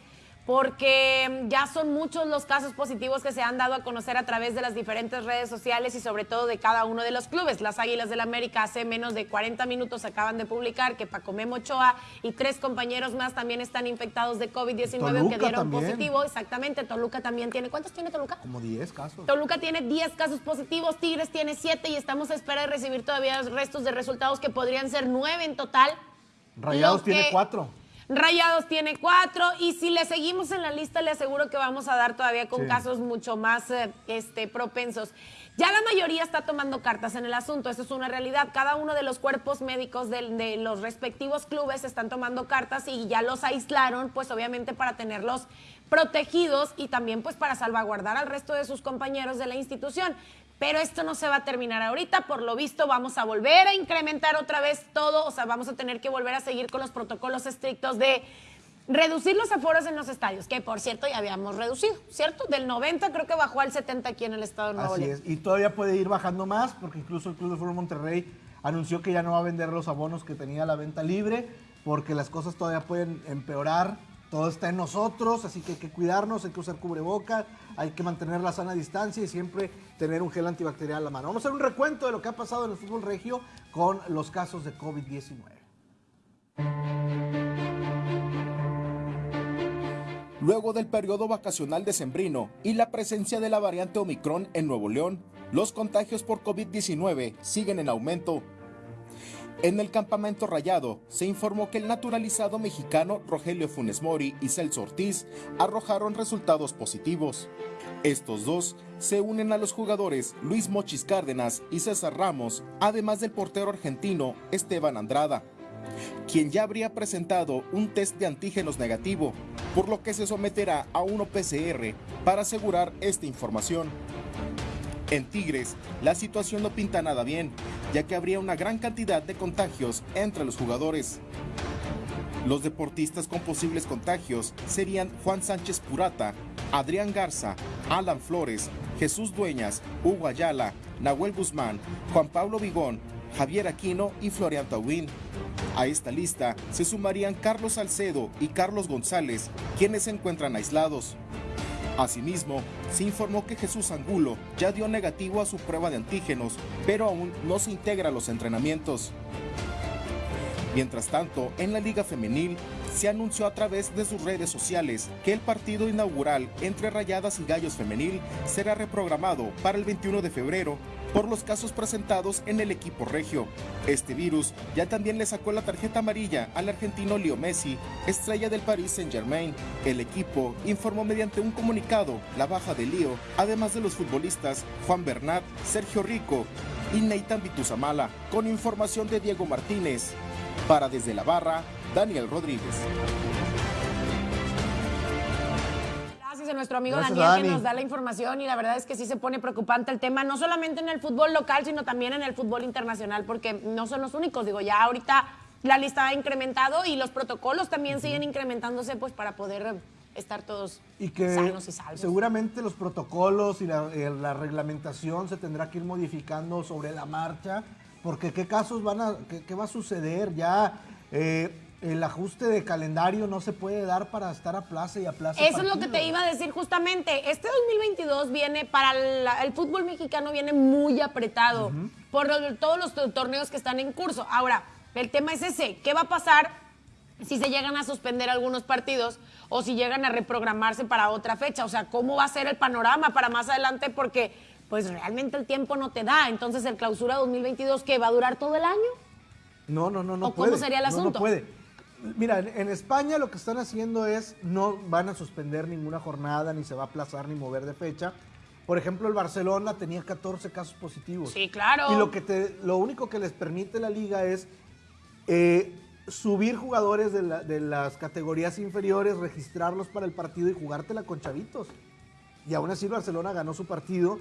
porque ya son muchos los casos positivos que se han dado a conocer a través de las diferentes redes sociales y sobre todo de cada uno de los clubes. Las Águilas del América hace menos de 40 minutos acaban de publicar que Paco Memo Ochoa y tres compañeros más también están infectados de COVID-19 que dieron también. positivo. Exactamente, Toluca también tiene. ¿Cuántos tiene Toluca? Como 10 casos. Toluca tiene 10 casos positivos, Tigres tiene 7 y estamos a espera de recibir todavía restos de resultados que podrían ser 9 en total. Rayados tiene que- 4. Rayados tiene cuatro y si le seguimos en la lista le aseguro que vamos a dar todavía con Sí. casos mucho más eh, este, propensos. Ya la mayoría está tomando cartas en el asunto, eso es una realidad. Cada uno de los cuerpos médicos del- de, los respectivos clubes están tomando cartas y ya los aislaron, pues obviamente para tenerlos protegidos y también pues para salvaguardar al resto de sus compañeros de la institución. Pero esto no se va a terminar ahorita, por lo visto vamos a volver a incrementar otra vez todo, o sea, vamos a tener que volver a seguir con los protocolos estrictos de reducir los aforos en los estadios, que por cierto ya habíamos reducido, ¿cierto? Del 90 creo que bajó al 70 aquí en el estado de Nuevo Así León. es. Y todavía puede ir bajando más, porque incluso el Club de Fútbol Monterrey anunció que ya no va a vender los abonos que tenía la venta libre, porque las cosas todavía pueden empeorar. Todo está en nosotros, así que hay que cuidarnos, hay que usar cubrebocas, hay que mantener la sana distancia y siempre tener un gel antibacterial a la mano. Vamos a hacer un recuento de lo que ha pasado en el fútbol regio con los casos de COVID-19. Luego del periodo vacacional decembrino y la presencia de la variante Omicron en Nuevo León, los contagios por COVID-19 siguen en aumento. En el campamento Rayado se informó que el naturalizado mexicano Rogelio Funes Mori y Celso Ortiz arrojaron resultados positivos. Estos dos se unen a los jugadores Luis Mochis Cárdenas y César Ramos, además del portero argentino Esteban Andrada, quien ya habría presentado un test de antígenos negativo, por lo que se someterá a un PCR para asegurar esta información. En Tigres, la situación no pinta nada bien, ya que habría una gran cantidad de contagios entre los jugadores. Los deportistas con posibles contagios serían Juan Sánchez Purata, Adrián Garza, Alan Flores, Jesús Dueñas, Hugo Ayala, Nahuel Guzmán, Juan Pablo Vigón, Javier Aquino y Florian Tauín. A esta lista se sumarían Carlos Salcedo y Carlos González, quienes se encuentran aislados. Asimismo, se informó que Jesús Angulo ya dio negativo a su prueba de antígenos, pero aún no se integra a los entrenamientos. Mientras tanto, en la Liga Femenil se anunció a través de sus redes sociales que el partido inaugural entre Rayadas y Gallos Femenil será reprogramado para el 21 de febrero por los casos presentados en el equipo regio. Este virus ya también le sacó la tarjeta amarilla al argentino Leo Messi, estrella del Paris Saint-Germain. El equipo informó mediante un comunicado la baja de Leo, además de los futbolistas Juan Bernat, Sergio Rico y Neitan Vituzamala, con información de Diego Martínez. Para desde la barra, Daniel Rodríguez. Gracias a nuestro amigo Gracias, Daniel que nos da la información y la verdad es que sí se pone preocupante el tema, no solamente en el fútbol local, sino también en el fútbol internacional, porque no son los únicos. Digo, ya ahorita la lista ha incrementado y los protocolos también siguen incrementándose pues para poder estar todos Y que sanos y salvos. seguramente los protocolos y la, eh, la reglamentación se tendrá que ir modificando sobre la marcha, porque qué casos van a, qué, qué va a suceder ya. eh, el ajuste de calendario no se puede dar para estar a plaza y a plaza. Eso es lo que te iba a decir justamente. Este 2022 viene para la- el fútbol mexicano viene muy apretado por todos los to- torneos que están en curso. Ahora, el tema es ese, ¿qué va a pasar si se llegan a suspender algunos partidos o si llegan a reprogramarse para otra fecha? O sea, ¿cómo va a ser el panorama para más adelante? Porque pues realmente el tiempo no te da. Entonces, el clausura 2022 que va a durar todo el año. No, no, no, no ¿O cómo sería el No, no asunto? puede. Mira, en, en España lo que están haciendo es no van a suspender ninguna jornada, ni se va a aplazar ni mover de fecha. Por ejemplo, el Barcelona tenía 14 casos positivos. Sí, claro. Y lo, que te, lo único que les permite la liga es eh, subir jugadores de, la- de las categorías inferiores, registrarlos para el partido y jugártela con chavitos. Y aún así el Barcelona ganó su partido.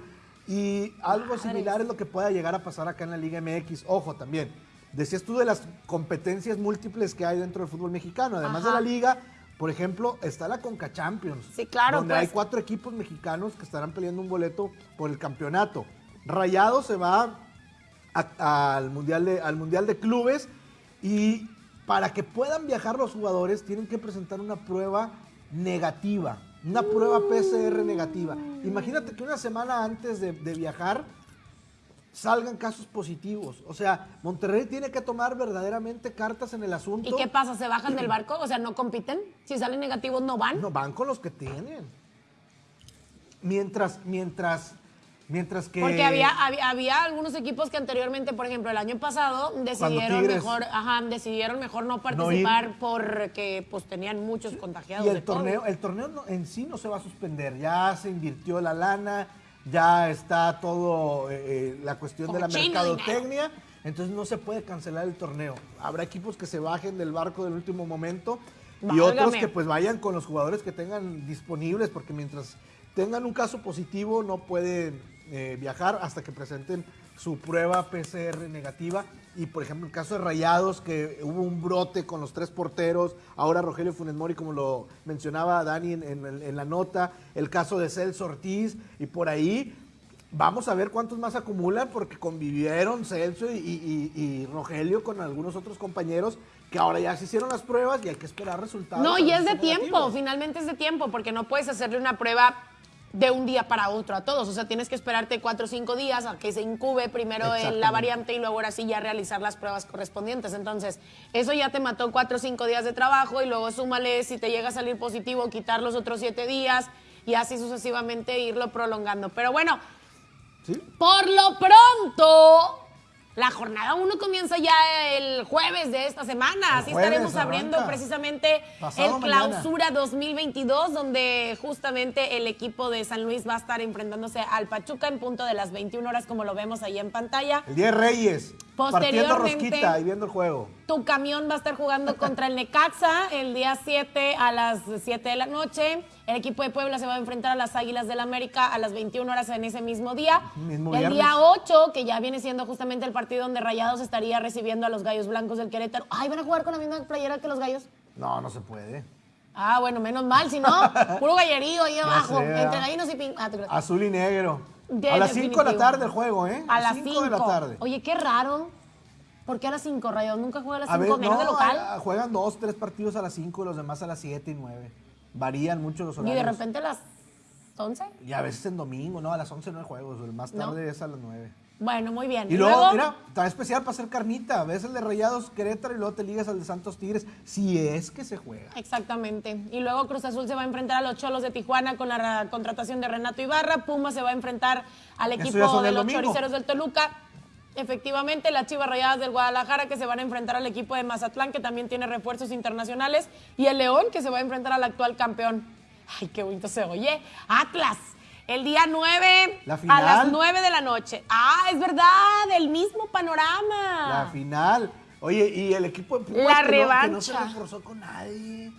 Y algo similar es lo que pueda llegar a pasar acá en la Liga MX. Ojo también. Decías tú de las competencias múltiples que hay dentro del fútbol mexicano. Además Ajá. de la liga, por ejemplo, está la Conca Champions. Sí, claro, Donde pues. hay cuatro equipos mexicanos que estarán peleando un boleto por el campeonato. Rayado se va a- al, mundial de, al Mundial de Clubes y para que puedan viajar los jugadores tienen que presentar una prueba negativa, una prueba PCR negativa. Imagínate que una semana antes de, de viajar salgan casos positivos. O sea, Monterrey tiene que tomar verdaderamente cartas en el asunto. ¿Y qué pasa? ¿Se bajan del barco? O sea, ¿no compiten? Si salen negativos, ¿no van? No, van con los que tienen. Mientras, mientras Mientras que. Porque había, había, había algunos equipos que anteriormente, por ejemplo, el año pasado, decidieron Tigres- mejor, ajá, decidieron mejor no participar porque pues tenían muchos contagiados. Y de el COVID. torneo, el torneo no- en sí no se va a suspender. Ya se invirtió la lana, ya está todo eh, eh, la cuestión de la mercadotecnia. Entonces no se puede cancelar el torneo. Habrá equipos que se bajen del barco del último momento y Válgame. otros que pues vayan con los jugadores que tengan disponibles, porque mientras tengan un caso positivo no pueden eh, viajar hasta que presenten su prueba PCR negativa. Y por ejemplo, el caso de Rayados, que hubo un brote con los tres porteros, ahora Rogelio Funes Mori, como lo mencionaba Dani en, en- en la nota, el caso de Celso Ortiz, y por ahí vamos a ver cuántos más acumulan, porque convivieron Celso y, y- y- y Rogelio con algunos otros compañeros que ahora ya se hicieron las pruebas y hay que esperar resultados. No, y es de tiempo, negativos. finalmente es de tiempo, porque no puedes hacerle una prueba de un día para otro a todos. O sea, tienes que esperarte cuatro o cinco días a que se incube primero en la variante y luego ahora sí ya realizar las pruebas correspondientes. Entonces, eso ya te mató cuatro o cinco días de trabajo y luego súmale si te llega a salir positivo, quitar los otros siete días y así sucesivamente irlo prolongando. Pero bueno, ¿Sí? por lo pronto, la jornada 1 comienza ya el jueves de esta semana. Así estaremos abriendo arranca. precisamente Pasado el mañana. clausura 2022, donde justamente el equipo de San Luis va a estar enfrentándose al Pachuca en punto de las 21 horas, como lo vemos ahí en pantalla. El Día de Reyes, partiendo Posteriormente- rosquita y viendo el juego. Tu camión va a estar jugando contra el Necaxa el día 7 a las 7 de la noche. El equipo de Puebla se va a enfrentar a las Águilas del América a las 21 horas en ese mismo día. Mismo el día 8, que ya viene siendo justamente el partido donde Rayados estaría recibiendo a los Gallos Blancos del Querétaro. Ay, ¿van a jugar con la misma playera que los Gallos? No, no se puede. Ah, bueno, menos mal, si no, puro gallerío ahí abajo, sé, entre gallinos y pin... Ah. Azul y negro. De- a las 5 de la tarde el juego, ¿eh? A las 5 de la 5. tarde. Oye, qué raro. ¿Por qué a las 5, Rayados? Nunca juega a las a 5, ver, menos no, de local. a- juegan dos, tres partidos a las 5 y los demás a las 7 y 9. Varían mucho los Y horarios. de repente a las 11. Y a veces en domingo, no, a las 11 no hay juegos, el más No. tarde es a las 9. Bueno, muy bien. Y luego, mira, está especial para hacer carnita. Ves el de Rayados Querétaro y luego te ligas al de Santos Tigres, si es que se juega. Exactamente. Y luego Cruz Azul se va a enfrentar a los Cholos de Tijuana con la ra- contratación de Renato Ibarra. Puma se va a enfrentar al equipo de los. Choriceros del Toluca. Efectivamente, las Chivas Rayadas del Guadalajara que se van a enfrentar al equipo de Mazatlán que también tiene refuerzos internacionales. Y el León que se va a enfrentar al actual campeón. Ay, qué bonito se oye. Atlas. El día 9 La a las 9 de la noche. Ah, es verdad, el mismo panorama. La final. Oye, y el equipo de Pumas La que, no, que no se revancha. reforzó con nadie.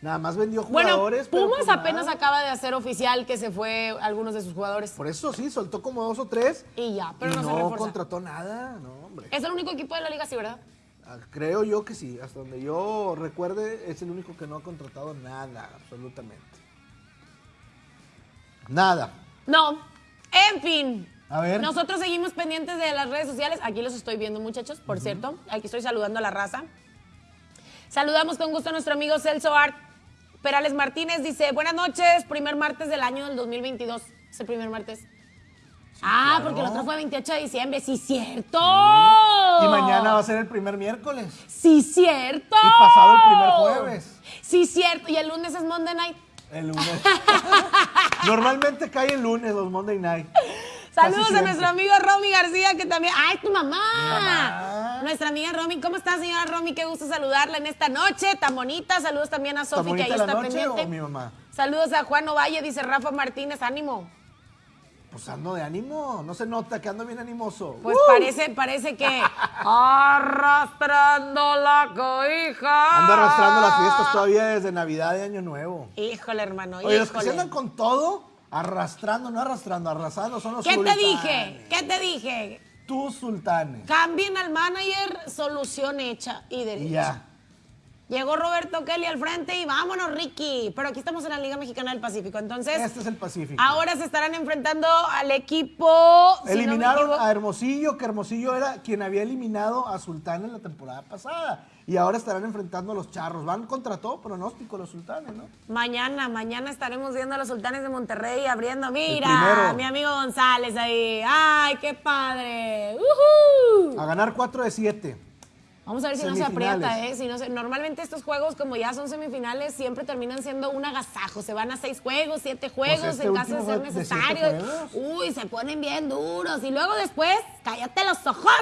Nada más vendió jugadores. Pumas apenas nada. acaba de hacer oficial que se fue algunos de sus jugadores. Por eso sí, soltó como dos o tres. Y ya, pero y no, no, se refuerza. contrató nada, no, hombre. Es el único equipo de la liga, sí, ¿verdad? Ah, Creo yo que sí, hasta donde yo recuerde, es el único que no ha contratado nada, absolutamente. Nada. No. En fin. A ver. Nosotros seguimos pendientes de las redes sociales. Aquí los estoy viendo, muchachos, por cierto. Aquí estoy saludando a la raza. Saludamos con gusto a nuestro amigo Celso Art Perales Martínez. Dice, buenas noches, primer martes del año del 2022. Es el primer martes. ah, claro. porque el otro fue 28 de diciembre. Sí, cierto. Y mañana va a ser el primer miércoles. Sí, cierto. Y pasado el primer jueves. Sí, cierto. Y el lunes es Monday Night. El lunes. Normalmente cae el lunes los Monday Night. Saludos a nuestro amigo Romy García, que también. ¡Ay, tu mamá! mamá. Nuestra amiga Romy. ¿Cómo está, señora Romy? Qué gusto saludarla en esta noche tan bonita. Saludos también a ¿Está Sofi, que ahí está noche pendiente. o mi mamá? Saludos a Juan Ovalle, dice Rafa Martínez, ánimo. Pues ando de ánimo, no se nota que ando bien animoso. Pues ¡Uh! parece, parece que arrastrando la cobija. Ando arrastrando las fiestas todavía desde Navidad y Año Nuevo. Híjole, hermano. Oye, los que se andan con todo, arrastrando, no arrastrando, arrasando, son los ¿Qué te dije? ¿Qué te dije? Tus sultanes. Cambien al manager, solución hecha y derecha. Y ya. Llegó Roberto Kelly al frente y vámonos, Ricky. Pero aquí estamos en la Liga Mexicana del Pacífico. Entonces, Este es el Pacífico. ahora se estarán enfrentando al equipo. si Eliminaron a Hermosillo, que Hermosillo era quien había eliminado a Sultán en la temporada pasada. Y ahora estarán enfrentando a los charros. Van contra todo pronóstico los sultanes, ¿no? Mañana, mañana estaremos viendo a los sultanes de Monterrey abriendo. Mira, mi amigo González ahí. ¡Ay, qué padre! ¡Uhú! A ganar 4 de 7. Vamos a ver si no se aprieta, ¿eh? Si no se- normalmente estos juegos, como ya son semifinales, siempre terminan siendo un agasajo. Se van a seis juegos, siete juegos, este en caso de ser de necesario. Uy, se ponen bien duros. Y luego después, cállate los ojos.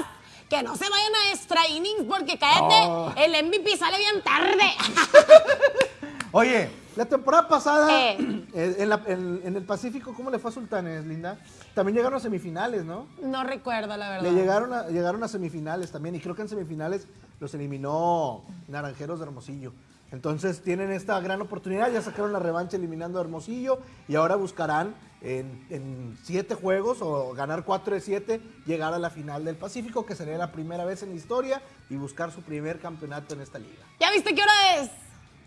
Que no se vayan a extra innings porque cállate, Oh. el MVP sale bien tarde. Oye, la temporada pasada Eh. eh, en, la- en- en el Pacífico, ¿cómo le fue a Sultanes, Linda? También llegaron a semifinales, ¿no? no recuerdo, la verdad. Le llegaron a, llegaron a semifinales también y creo que en semifinales los eliminó Naranjeros de Hermosillo. Entonces tienen esta gran oportunidad, ya sacaron la revancha eliminando a Hermosillo y ahora buscarán en, en siete juegos o ganar cuatro de siete, llegar a la final del Pacífico, que sería la primera vez en la historia y buscar su primer campeonato en esta liga. ¿Ya viste qué hora es?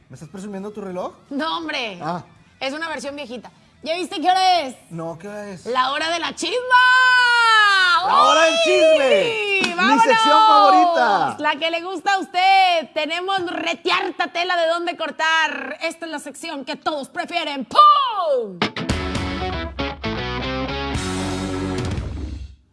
¿Me estás presumiendo tu reloj? No, hombre. Ah. Es una versión viejita. ¿Ya viste qué hora es? No, ¿qué hora es? La hora de la chisma. ¡La hora del chisme! ¡Uy! Mi ¡Vámonos! sección favorita. La que le gusta a usted. Tenemos retiarta tela de dónde cortar. Esta es la sección que todos prefieren. ¡Pum!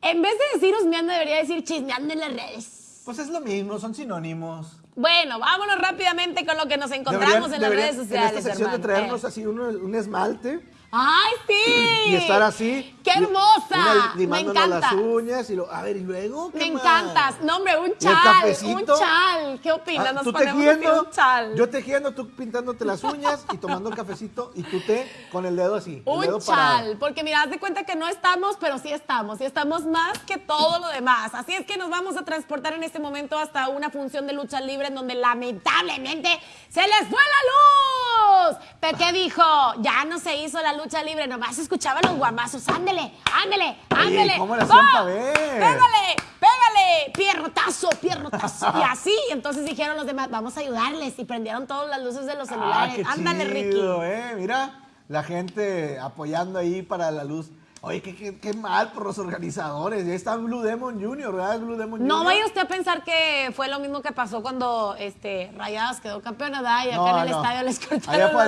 En vez de decir husmeando, debería decir chismeando en las redes. Pues es lo mismo, son sinónimos. Bueno, vámonos rápidamente con lo que nos encontramos en las redes sociales. En esta sección de traernos Eh. así un, un esmalte ¡Ay, sí! y estar así. ¡Qué hermosa! una Me encanta. las uñas y lo, a ver, y luego. ¿qué Me más? encantas. No, hombre, un ¿Y el chal. Un chal. ¿Qué opinas? Ah, Nos tú ponemos tejiendo, un chal. yo tejiendo, tú pintándote las uñas y tomando el cafecito y tú té con el dedo así. dedo Un parado. chal, porque mira, haz de cuenta que no estamos, pero sí estamos, y estamos más que todo lo demás. Así es que nos vamos a transportar en este momento hasta una función de lucha libre en donde lamentablemente se les fue la luz. ¿Pero qué dijo? Ya no se hizo la lucha libre, nomás se escuchaban los guamazos. Ándele, ándele, ándele. ¿cómo le ver? Pégale, pégale, pierrotazo, pierrotazo. Y así, entonces dijeron los demás, vamos a ayudarles. Y prendieron todas las luces de los Ah, celulares. qué Ándale, chido, Ricky. eh. Mira, la gente apoyando ahí para la luz. Oye, qué, qué- qué mal por los organizadores. Ya está Blue Demon Junior, ¿verdad? Blue Demon No Junior. vaya usted a pensar que fue lo mismo que pasó cuando este, Rayadas quedó campeona, ¿verdad? Y acá No, en el no. estadio les cortaron. Allá luz.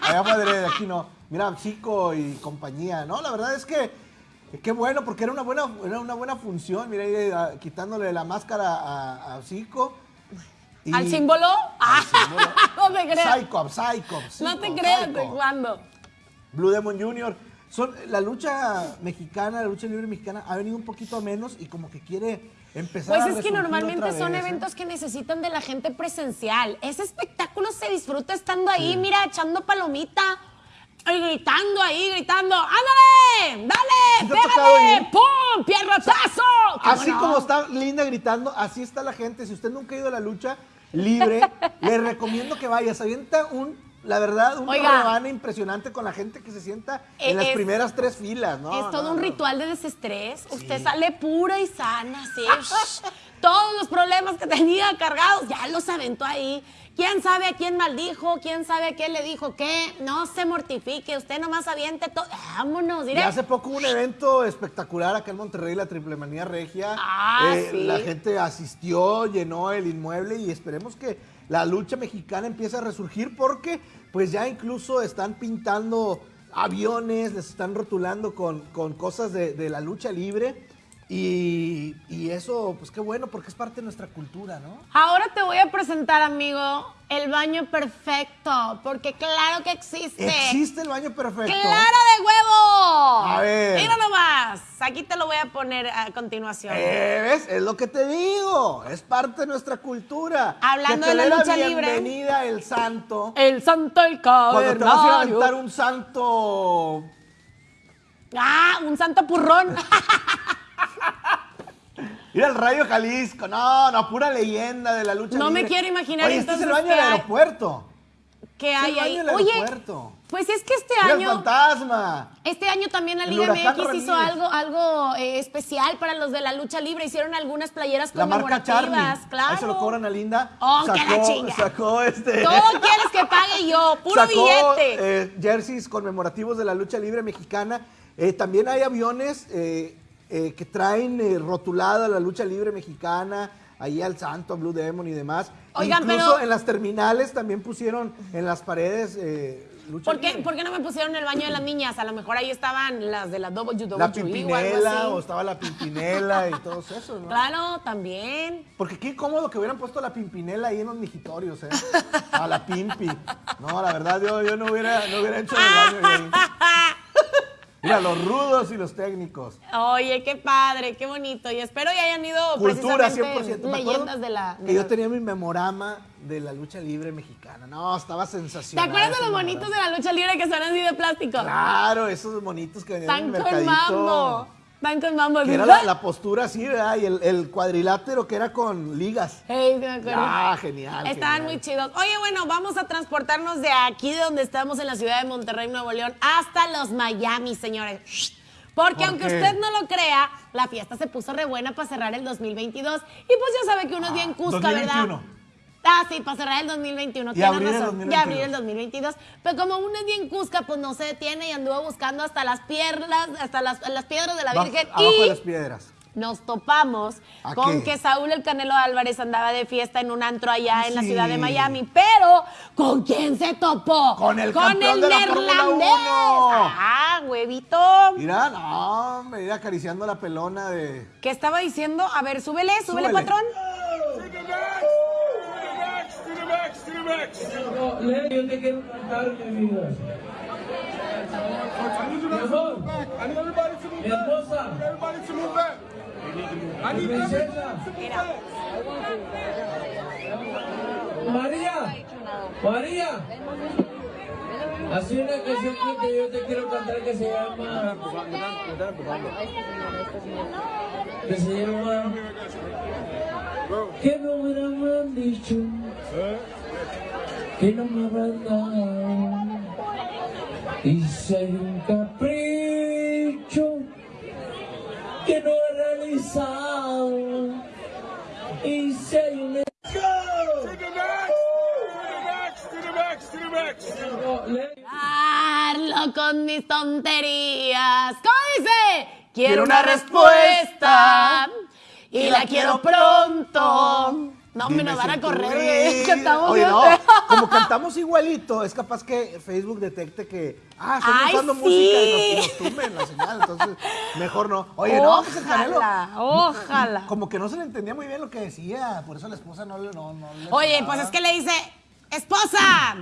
allá adrede, aquí no. Mira, Chico y compañía. No, la verdad es que qué bueno, porque era una buena, era una buena función. Mira, ahí, ah, quitándole la máscara a, a Zico. Y- ¿Al símbolo? Ah, no te creas. Cyclops, Cyclops. no te creas, ¿de cuándo? Blue Demon Jr. Son, la lucha mexicana, la lucha libre mexicana ha venido un poquito menos y como que quiere empezar Pues a es que normalmente son ¿eh? eventos que necesitan de la gente presencial. Ese espectáculo se disfruta estando ahí, mira, echando palomita. Y gritando ahí, gritando, ¡ándale! ¡Dale! ¿Te ha tocado ¡Pégale! ¡Pum! ¡Pierrotazo! ¿Cómo Así no? como está Linda gritando, así está la gente. Si usted nunca ha ido a la lucha libre, le recomiendo que vaya. Se avienta un, la verdad, un Oiga. rebane impresionante con la gente que se sienta Eh, en las primeras tres filas, ¿no? es todo no, un no. ritual de desestrés. Usted sale pura y sana, sí. Todos los problemas que tenía cargados, ya los aventó ahí. ¿Quién sabe a quién maldijo? ¿Quién sabe a quién le dijo qué? No se mortifique, usted nomás aviente todo. Vámonos, Y diré. hace poco hubo un evento espectacular acá en Monterrey, la Triple Manía Regia. Ah, Eh, sí. La gente asistió, llenó el inmueble y esperemos que la lucha mexicana empiece a resurgir porque pues ya incluso están pintando aviones, les están rotulando con, con cosas de, de la lucha libre. Y, y eso, pues qué bueno, porque es parte de nuestra cultura, ¿no? Ahora te voy a presentar, amigo, el baño perfecto, porque claro que existe. Existe el baño perfecto. ¡Clara de huevo! A ver. Mira nomás. Aquí te lo voy a poner a continuación. Eh, ¿Ves? Es lo que te digo. Es parte de nuestra cultura. Hablando Que te de la lucha libre. Bienvenida el santo. El santo el Cuando te vas a cavernario. aventar un santo. Ah, un santo purrón. Ir al Rayo Jalisco. No, no, pura leyenda de la lucha No me quiero imaginar Oye, este es el baño del hay. aeropuerto. ¿Qué hay el ahí? del Oye, aeropuerto. pues es que este Mira el año, fantasma. este año también la El Liga MX hizo algo, algo eh, especial para los de la lucha libre. Hicieron algunas playeras La marca conmemorativas, claro. Ahí se lo cobran a Linda. Oh, que la sacó, chinga. sacó este. Todo quieres que pague yo, puro sacó, billete. eh, jerseys conmemorativos de la lucha libre mexicana. Eh, también hay aviones eh, eh, que traen eh, rotulada la lucha libre mexicana, ahí al Santo, a Blue Demon y demás. Oigan, Incluso pero- en las terminales también pusieron en las paredes eh, lucha ¿Por qué, libre. ¿Por qué no me pusieron el baño de las niñas? A lo mejor ahí estaban las de la WWE La pimpinela, o estaba la pimpinela y todos esos, ¿no? Claro, también. Porque qué cómodo que hubieran puesto la pimpinela ahí en los mijitorios, ¿eh? A la pimpi. No, la verdad, yo, yo no, hubiera, no hubiera hecho el baño ahí. Mira, los rudos y los técnicos. Oye, qué padre, qué bonito. Y espero y hayan ido Cultura 100%. precisamente Me leyendas de la... de Que yo tenía mi memorama de la lucha libre mexicana. No, estaba ¿Te sensacional. acuerdas de los bonitos de la lucha libre que son así de plástico? Claro, esos bonitos que venían en Tan el con mercadito. mambo. Tan con mambo. Que era la, la postura así, ¿verdad? Y el, el cuadrilátero que era con ligas. Ey, sí me acuerdo. Ah, genial. Estaban genial. muy chidos. Oye, bueno, vamos a transportarnos de aquí, de donde estamos en la ciudad de Monterrey, Nuevo León, hasta los Miami, señores. Porque ¿Por aunque usted no lo crea, la fiesta se puso re buena para cerrar el 2022. Y pues ya sabe que uno es bien cusca, 2021. ¿verdad? Ah, sí, para cerrar el 2021. Y abrir el razón. 2022. Y abrir el 2022. Pero como uno es bien cusca, pues no se detiene y anduvo buscando hasta las piedras, hasta las, las piedras de la Bajo- Virgen. abajo y de las piedras. nos topamos ¿A con qué? que Saúl el Canelo Álvarez andaba de fiesta en un antro allá en la ciudad de Miami, pero ¿con quién se topó? Con el con campeón el de la neerlandés. 1. Ah, huevito. Mira, no, hombre, ir acariciando la pelona de. ¿Qué estaba diciendo? A ver, súbele, súbele, Súbele. patrón. Yo te quiero cantar mi vida. María, María. Así una canción que yo te quiero cantar. Que se llama. Que no me han dicho. Que no me habrán dado. Y si hay un capricho que no he realizado. Y si hay un. Darlo con mis tonterías. ¿Cómo dice? Quiero Quiero una una respuesta y y la la quiero pronto. No, me nos van a correr. Cantamos Oye, bien no, como cantamos igualito, es capaz que Facebook detecte que, ah, estamos Ay, usando sí. música y nos, y nos tumben la señal, entonces mejor no. Oye, no, pues el Canelo, Ojalá, ojalá. como que no se le entendía muy bien lo que decía, por eso la esposa no le, no, no le Oye, pues es que le dice, esposa,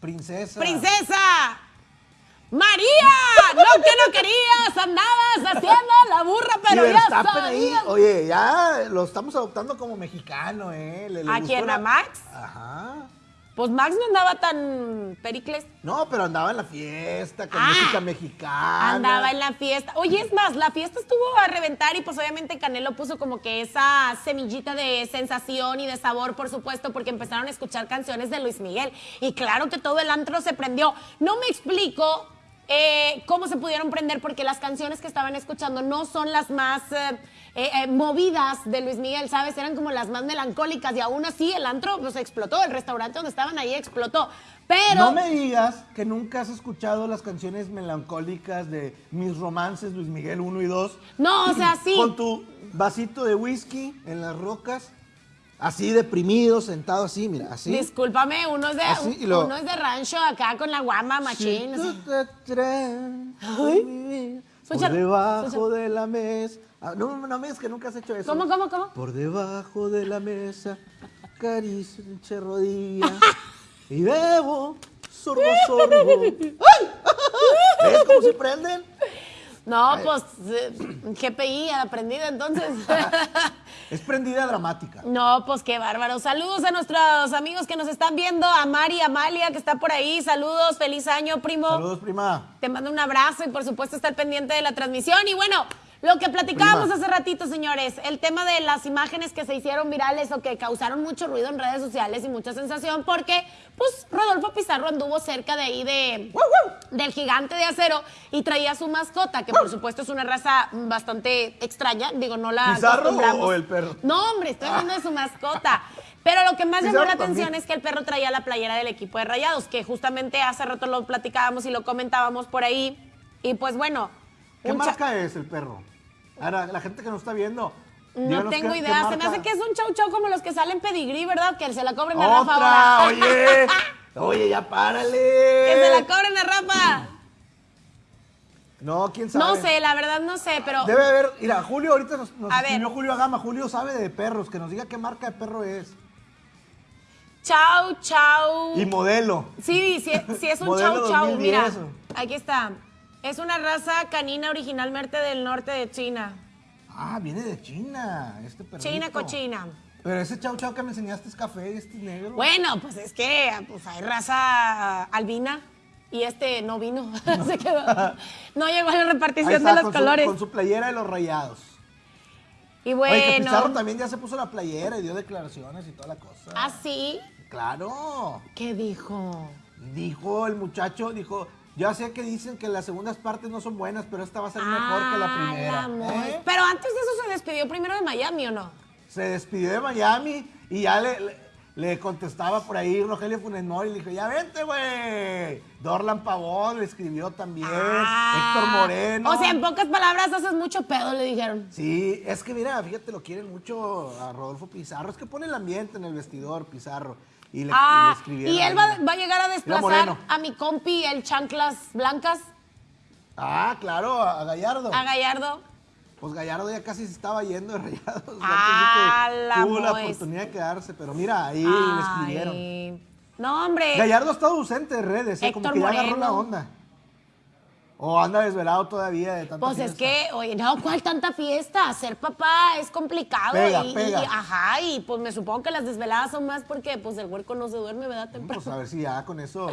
Princesa. princesa, María, lo que no querías, andabas haciendo la burra, pero ya sabías. oye, ya lo estamos adoptando como mexicano, ¿eh? Le- le ¿A quién, la- a Max? Ajá. Pues Max no andaba tan pericles. No, pero andaba en la fiesta, con Ah, música mexicana. Andaba en la fiesta. Oye, es más, la fiesta estuvo a reventar y pues obviamente Canelo puso como que esa semillita de sensación y de sabor, por supuesto, porque empezaron a escuchar canciones de Luis Miguel. Y claro que todo el antro se prendió. No me explico eh, cómo se pudieron prender porque las canciones que estaban escuchando no son las más eh, eh, movidas de Luis Miguel, ¿sabes? Eran como las más melancólicas y aún así el antro pues explotó, el restaurante donde estaban ahí explotó. Pero... No me digas que nunca has escuchado las canciones melancólicas de Mis Romances, Luis Miguel 1 y 2. No, o sea, sí. Con tu vasito de whisky en las rocas, así deprimido, sentado así, mira, así. Discúlpame, uno es de, Así, lo- uno es de rancho acá con la guama machín. Si tú te atreves por debajo de la mesa. Ah, no, no me digas que nunca has hecho eso. ¿Cómo, cómo, cómo? Por debajo de la mesa, acaricio entre rodillas y bebo sorbo, sorbo. ¡Ay! ¿Ves cómo se prenden? No, pues eh, GPI aprendido entonces. Es prendida dramática. No, pues qué bárbaro. Saludos a nuestros amigos que nos están viendo, a Mari, Amalia, que está por ahí. Saludos, feliz año, primo. Saludos, prima. Te mando un abrazo y por supuesto estar pendiente de la transmisión. Y bueno, lo que platicábamos hace ratito, señores, el tema de las imágenes que se hicieron virales o que causaron mucho ruido en redes sociales y mucha sensación, porque pues Rodolfo Pizarro anduvo cerca de ahí de del gigante de acero y traía su mascota, que por supuesto es una raza bastante extraña, digo, no la ¿Pizarro o el perro? No, hombre, estoy hablando de su mascota. Pero lo que más llamó la atención es que el perro traía la playera del equipo de Rayados, que justamente hace rato lo platicábamos y lo comentábamos por ahí. Y pues bueno, ¿Qué un marca es el perro? Ahora, la gente que nos está viendo. no tengo qué- qué idea. Se me hace que es un chau chau como los que salen pedigrí, ¿verdad? Que se la cobren a Rafa ahora. oye. Oye, ya párale. Que se la cobren a Rafa. No, quién sabe. No sé, la verdad no sé, pero. Debe haber, mira, Julio ahorita nos, nos A ver. escribió Julio Agama. Julio sabe de perros, que nos diga qué marca de perro es. Chau, chau. Y modelo. Sí, sí, sí es un Modelo chau chau. 2010, Mira, aquí está. Es una raza canina originalmente del norte de China. Ah, viene de China, este perrito. China cochina. Pero ese chau chau que me enseñaste es café y este es negro. Bueno, pues es que pues hay raza albina y este no vino. Se quedó. No llegó a la repartición está, de los con su- colores. con su playera de los rayados. Y Oye, que Pizarro bueno. también ya se puso la playera y dio declaraciones y toda la cosa. ¿Ah, sí? Claro. ¿Qué dijo? Dijo el muchacho, dijo, ya sé que dicen que las segundas partes no son buenas, pero esta va a ser mejor que la Ah, primera. la ¿eh? Pero antes de eso se despidió primero de Miami, ¿o no? Se despidió de Miami y ya le, le- le contestaba por ahí Rogelio Funes Mori y le dijo, ya vente, güey. Dorlan Pavón le escribió también, Ah. Héctor Moreno. O sea, en pocas palabras haces mucho pedo, le dijeron. Sí, es que mira, fíjate, lo quieren mucho a Rodolfo Pizarro. Es que pone el ambiente en el vestidor, Pizarro. Y le, y le Ah, y él va, va a llegar a desplazar a mi compi, el Chanclas Blancas, Ah, claro, a Gallardo. a Gallardo. Pues Gallardo ya casi se estaba yendo de rayados. Ah, la tuvo la oportunidad de quedarse, pero mira, ahí le escribieron. Ay, No, hombre. Gallardo ha estado ausente de redes, ¿eh? como que ya agarró la onda. O anda desvelado todavía de tanta Pues es fiesta. que, oye, no, ¿cuál tanta fiesta? Ser papá es complicado. Pega, y, y- pega. ajá, y pues me supongo que las desveladas son más porque pues el huerco no se duerme, ¿verdad? Temprano. Pues a ver si ya con eso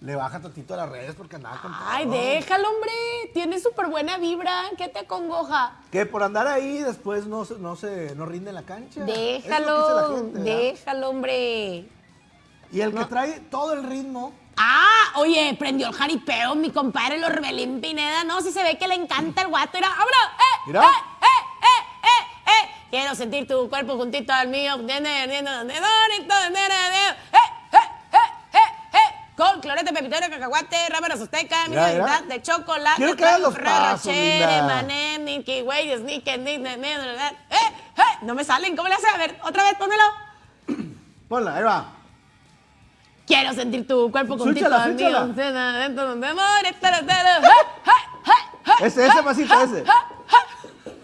le baja tantito a las redes porque andaba con Ay, todo. déjalo, hombre. Tiene súper buena vibra. ¿Qué te acongoja? Que por andar ahí después no se, no se no rinde en la cancha. Es Déjalo, gente, déjalo, hombre. Y el que trae todo el ritmo, Ah, oye, prendió el jaripeo, mi compadre, el Orbelín Pineda. No, si se ve que le encanta el guato. Mira, ¡abra! ¡Eh! Mira. ¡Eh! ¡Eh! ¡Eh! ¡Eh! ¡Eh! Quiero sentir tu cuerpo juntito al mío. ¡Eh! ¡Eh! ¡Eh! ¡Eh! Con clorete, pepitorio, cacahuate, rábanos azteca, mira. de chocolate, Quiero que hagas los pasos, linda. Emanem, Milky Way, Snickers, Nick, ¿eh? ¡Eh! No me salen, ¿cómo le hace? A ver, otra vez, pónmelo. ponla, ahí va. Quiero sentir tu cuerpo mío. súchala. Dentro de. ¡Eh! Ese, ese pasito, ese.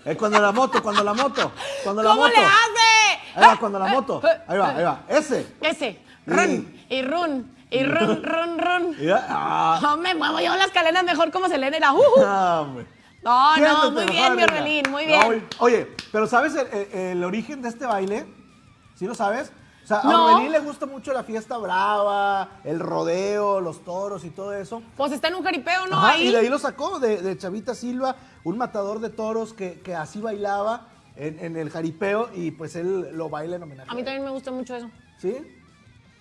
Es cuando la moto, cuando la moto, cuando la ¿Cómo moto. le hace? Ahí va, cuando la moto. Ahí va, ahí va. Ese. Ese. Run. Y run. Y run, run, run. Ah, No me muevo yo las cadenas mejor como Selena era. Uh, uh. ah, hombre. No, no, muy bien, mi. Orbelín, muy bien. oye, Oye, pero ¿sabes el, el- el origen de este baile? ¿Sí lo sabes? O sea, a. Orbelín le gusta mucho la fiesta brava, el rodeo, los toros y todo eso. Pues está en un jaripeo, ¿no? Ajá, Ahí. y de ahí lo sacó, de, de Chavita Silva, un matador de toros que, que así bailaba en, en el jaripeo y pues él lo baila en homenaje. A mí también me gusta mucho eso. ¿Sí?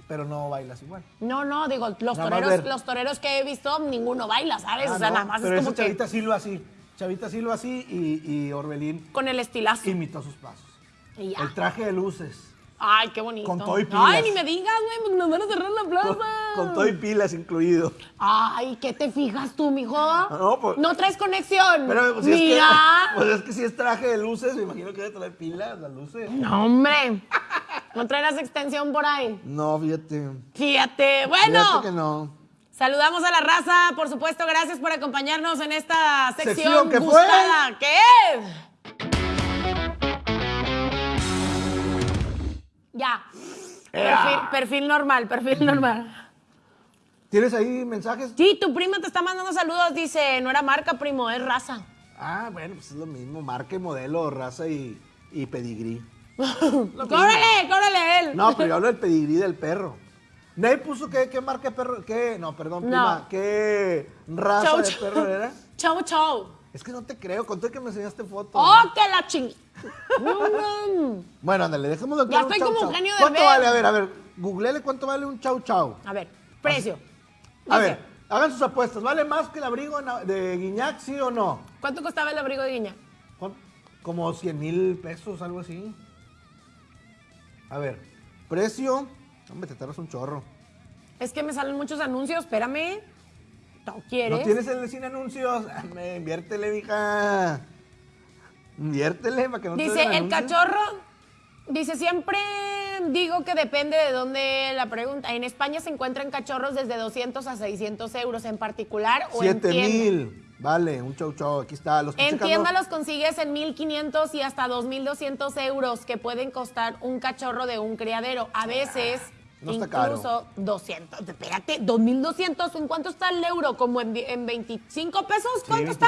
Pero no bailas igual. No, no, digo, los Nada toreros, ver. los toreros que he visto, ninguno baila, ¿sabes? Ah, o sea, no, nada más pero es como que Chavita Silva así. Chavita Silva así y, y Orbelín con el estilazo. imitó sus pasos. Y ya. El traje de luces. Ay, qué bonito. Con todo y pilas. Ay, ni me digas, güey, porque nos van a cerrar la plaza. Con, con todo y pilas incluido. Ay, ¿qué te fijas tú, mijo? No, pues- No traes conexión. Pero pues, si es que, Mira. pues es que si es traje de luces, me imagino que debe traer pilas, las luces. No, hombre. No traerás extensión por ahí. No, fíjate. Fíjate. Bueno. Fíjate que no. Saludamos a la raza, por supuesto, gracias por acompañarnos en esta sección, Sección que fue. que es... Ya. Perfil, perfil normal, perfil normal. ¿Tienes ahí mensajes? Sí, tu prima te está mandando saludos, dice, no era marca, primo, es raza. Ah, bueno, pues es lo mismo. Marca y modelo, raza y, y pedigrí. ¡Cóbrale, cóbrale él! No, pero yo hablo del pedigrí del perro. Nadie puso qué, qué marca de perro, qué, no, perdón, No. prima, qué raza Chau, de chau. perro era. Chau, chau. Es que no te creo, conté que me enseñaste foto. ¡Oh, que la ching... Bueno, ándale, dejémoslo Ya claro, un estoy como. Eugenio ¿Cuánto Derbez. vale? A ver, a ver, googleele cuánto vale un chau chau. A ver, precio. A Dice, ver, hagan sus apuestas. ¿Vale más que el abrigo de Guiñac, sí o no? ¿Cuánto costaba el abrigo de Guiña? ¿Cuán- Como 100 mil pesos, algo así. A ver, precio. Hombre, te tardas un chorro. Es que me salen muchos anuncios, espérame. ¿No quieres? ¿No tienes el de sin anuncios? Hombre, inviértele, mija. Inviértele para que no te Dice, el anuncios. cachorro, dice, siempre digo que depende de dónde la pregunta. En España se encuentran cachorros desde 200 a 600 euros en particular o en 7 tienda. mil. Vale, un chau chau. Aquí está. Los En tienda los consigues en 1500 y hasta 2200 euros que pueden costar un cachorro de un criadero. A veces No está caro. incluso 200. Espérate, 2200. ¿En cuánto está el euro? ¿Como en, en 25 pesos? Sí, ¿Cuánto está?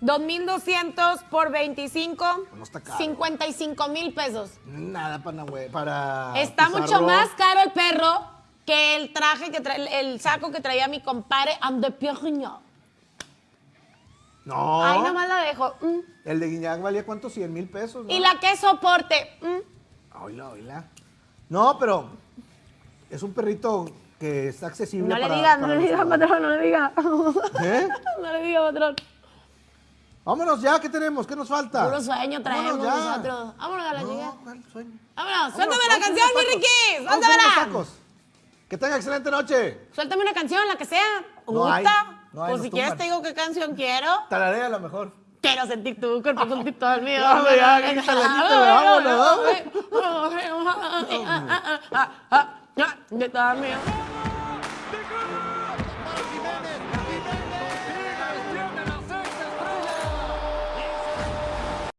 25. 2200 por 25. No está caro. 55 mil pesos. Nada para, para Está Pizarro. mucho más caro el perro que el traje que trae, el, saco que traía mi compadre and the Pierriño. No. Ahí nomás la dejo. Mm. El de Guiñac valía cuánto? 100 mil pesos. ¿no? Y la que soporte. mm. Oíla, oíla. No, pero es un perrito que está accesible No le para- diga, no le diga, humanos. patrón, no le diga. ¿Eh? No le diga, patrón. Vámonos ya, ¿qué tenemos? ¿Qué nos falta? Puro sueño traemos Vámonos nosotros. Vámonos a la No, llegada. ¿cuál sueño? Vámonos, suéltame la vamos canción, mi. Ricky. Vamos Suéltamela. Que tenga excelente noche. Suéltame una canción, la que sea. No hay, ¿Gusta? no hay, pues nos si quieres te digo qué canción quiero. Tararea a lo mejor. Quiero sentir tu cuerpo juntito al mío. Ya, hombre, ya, quítale, vámonos, Juntito al mío.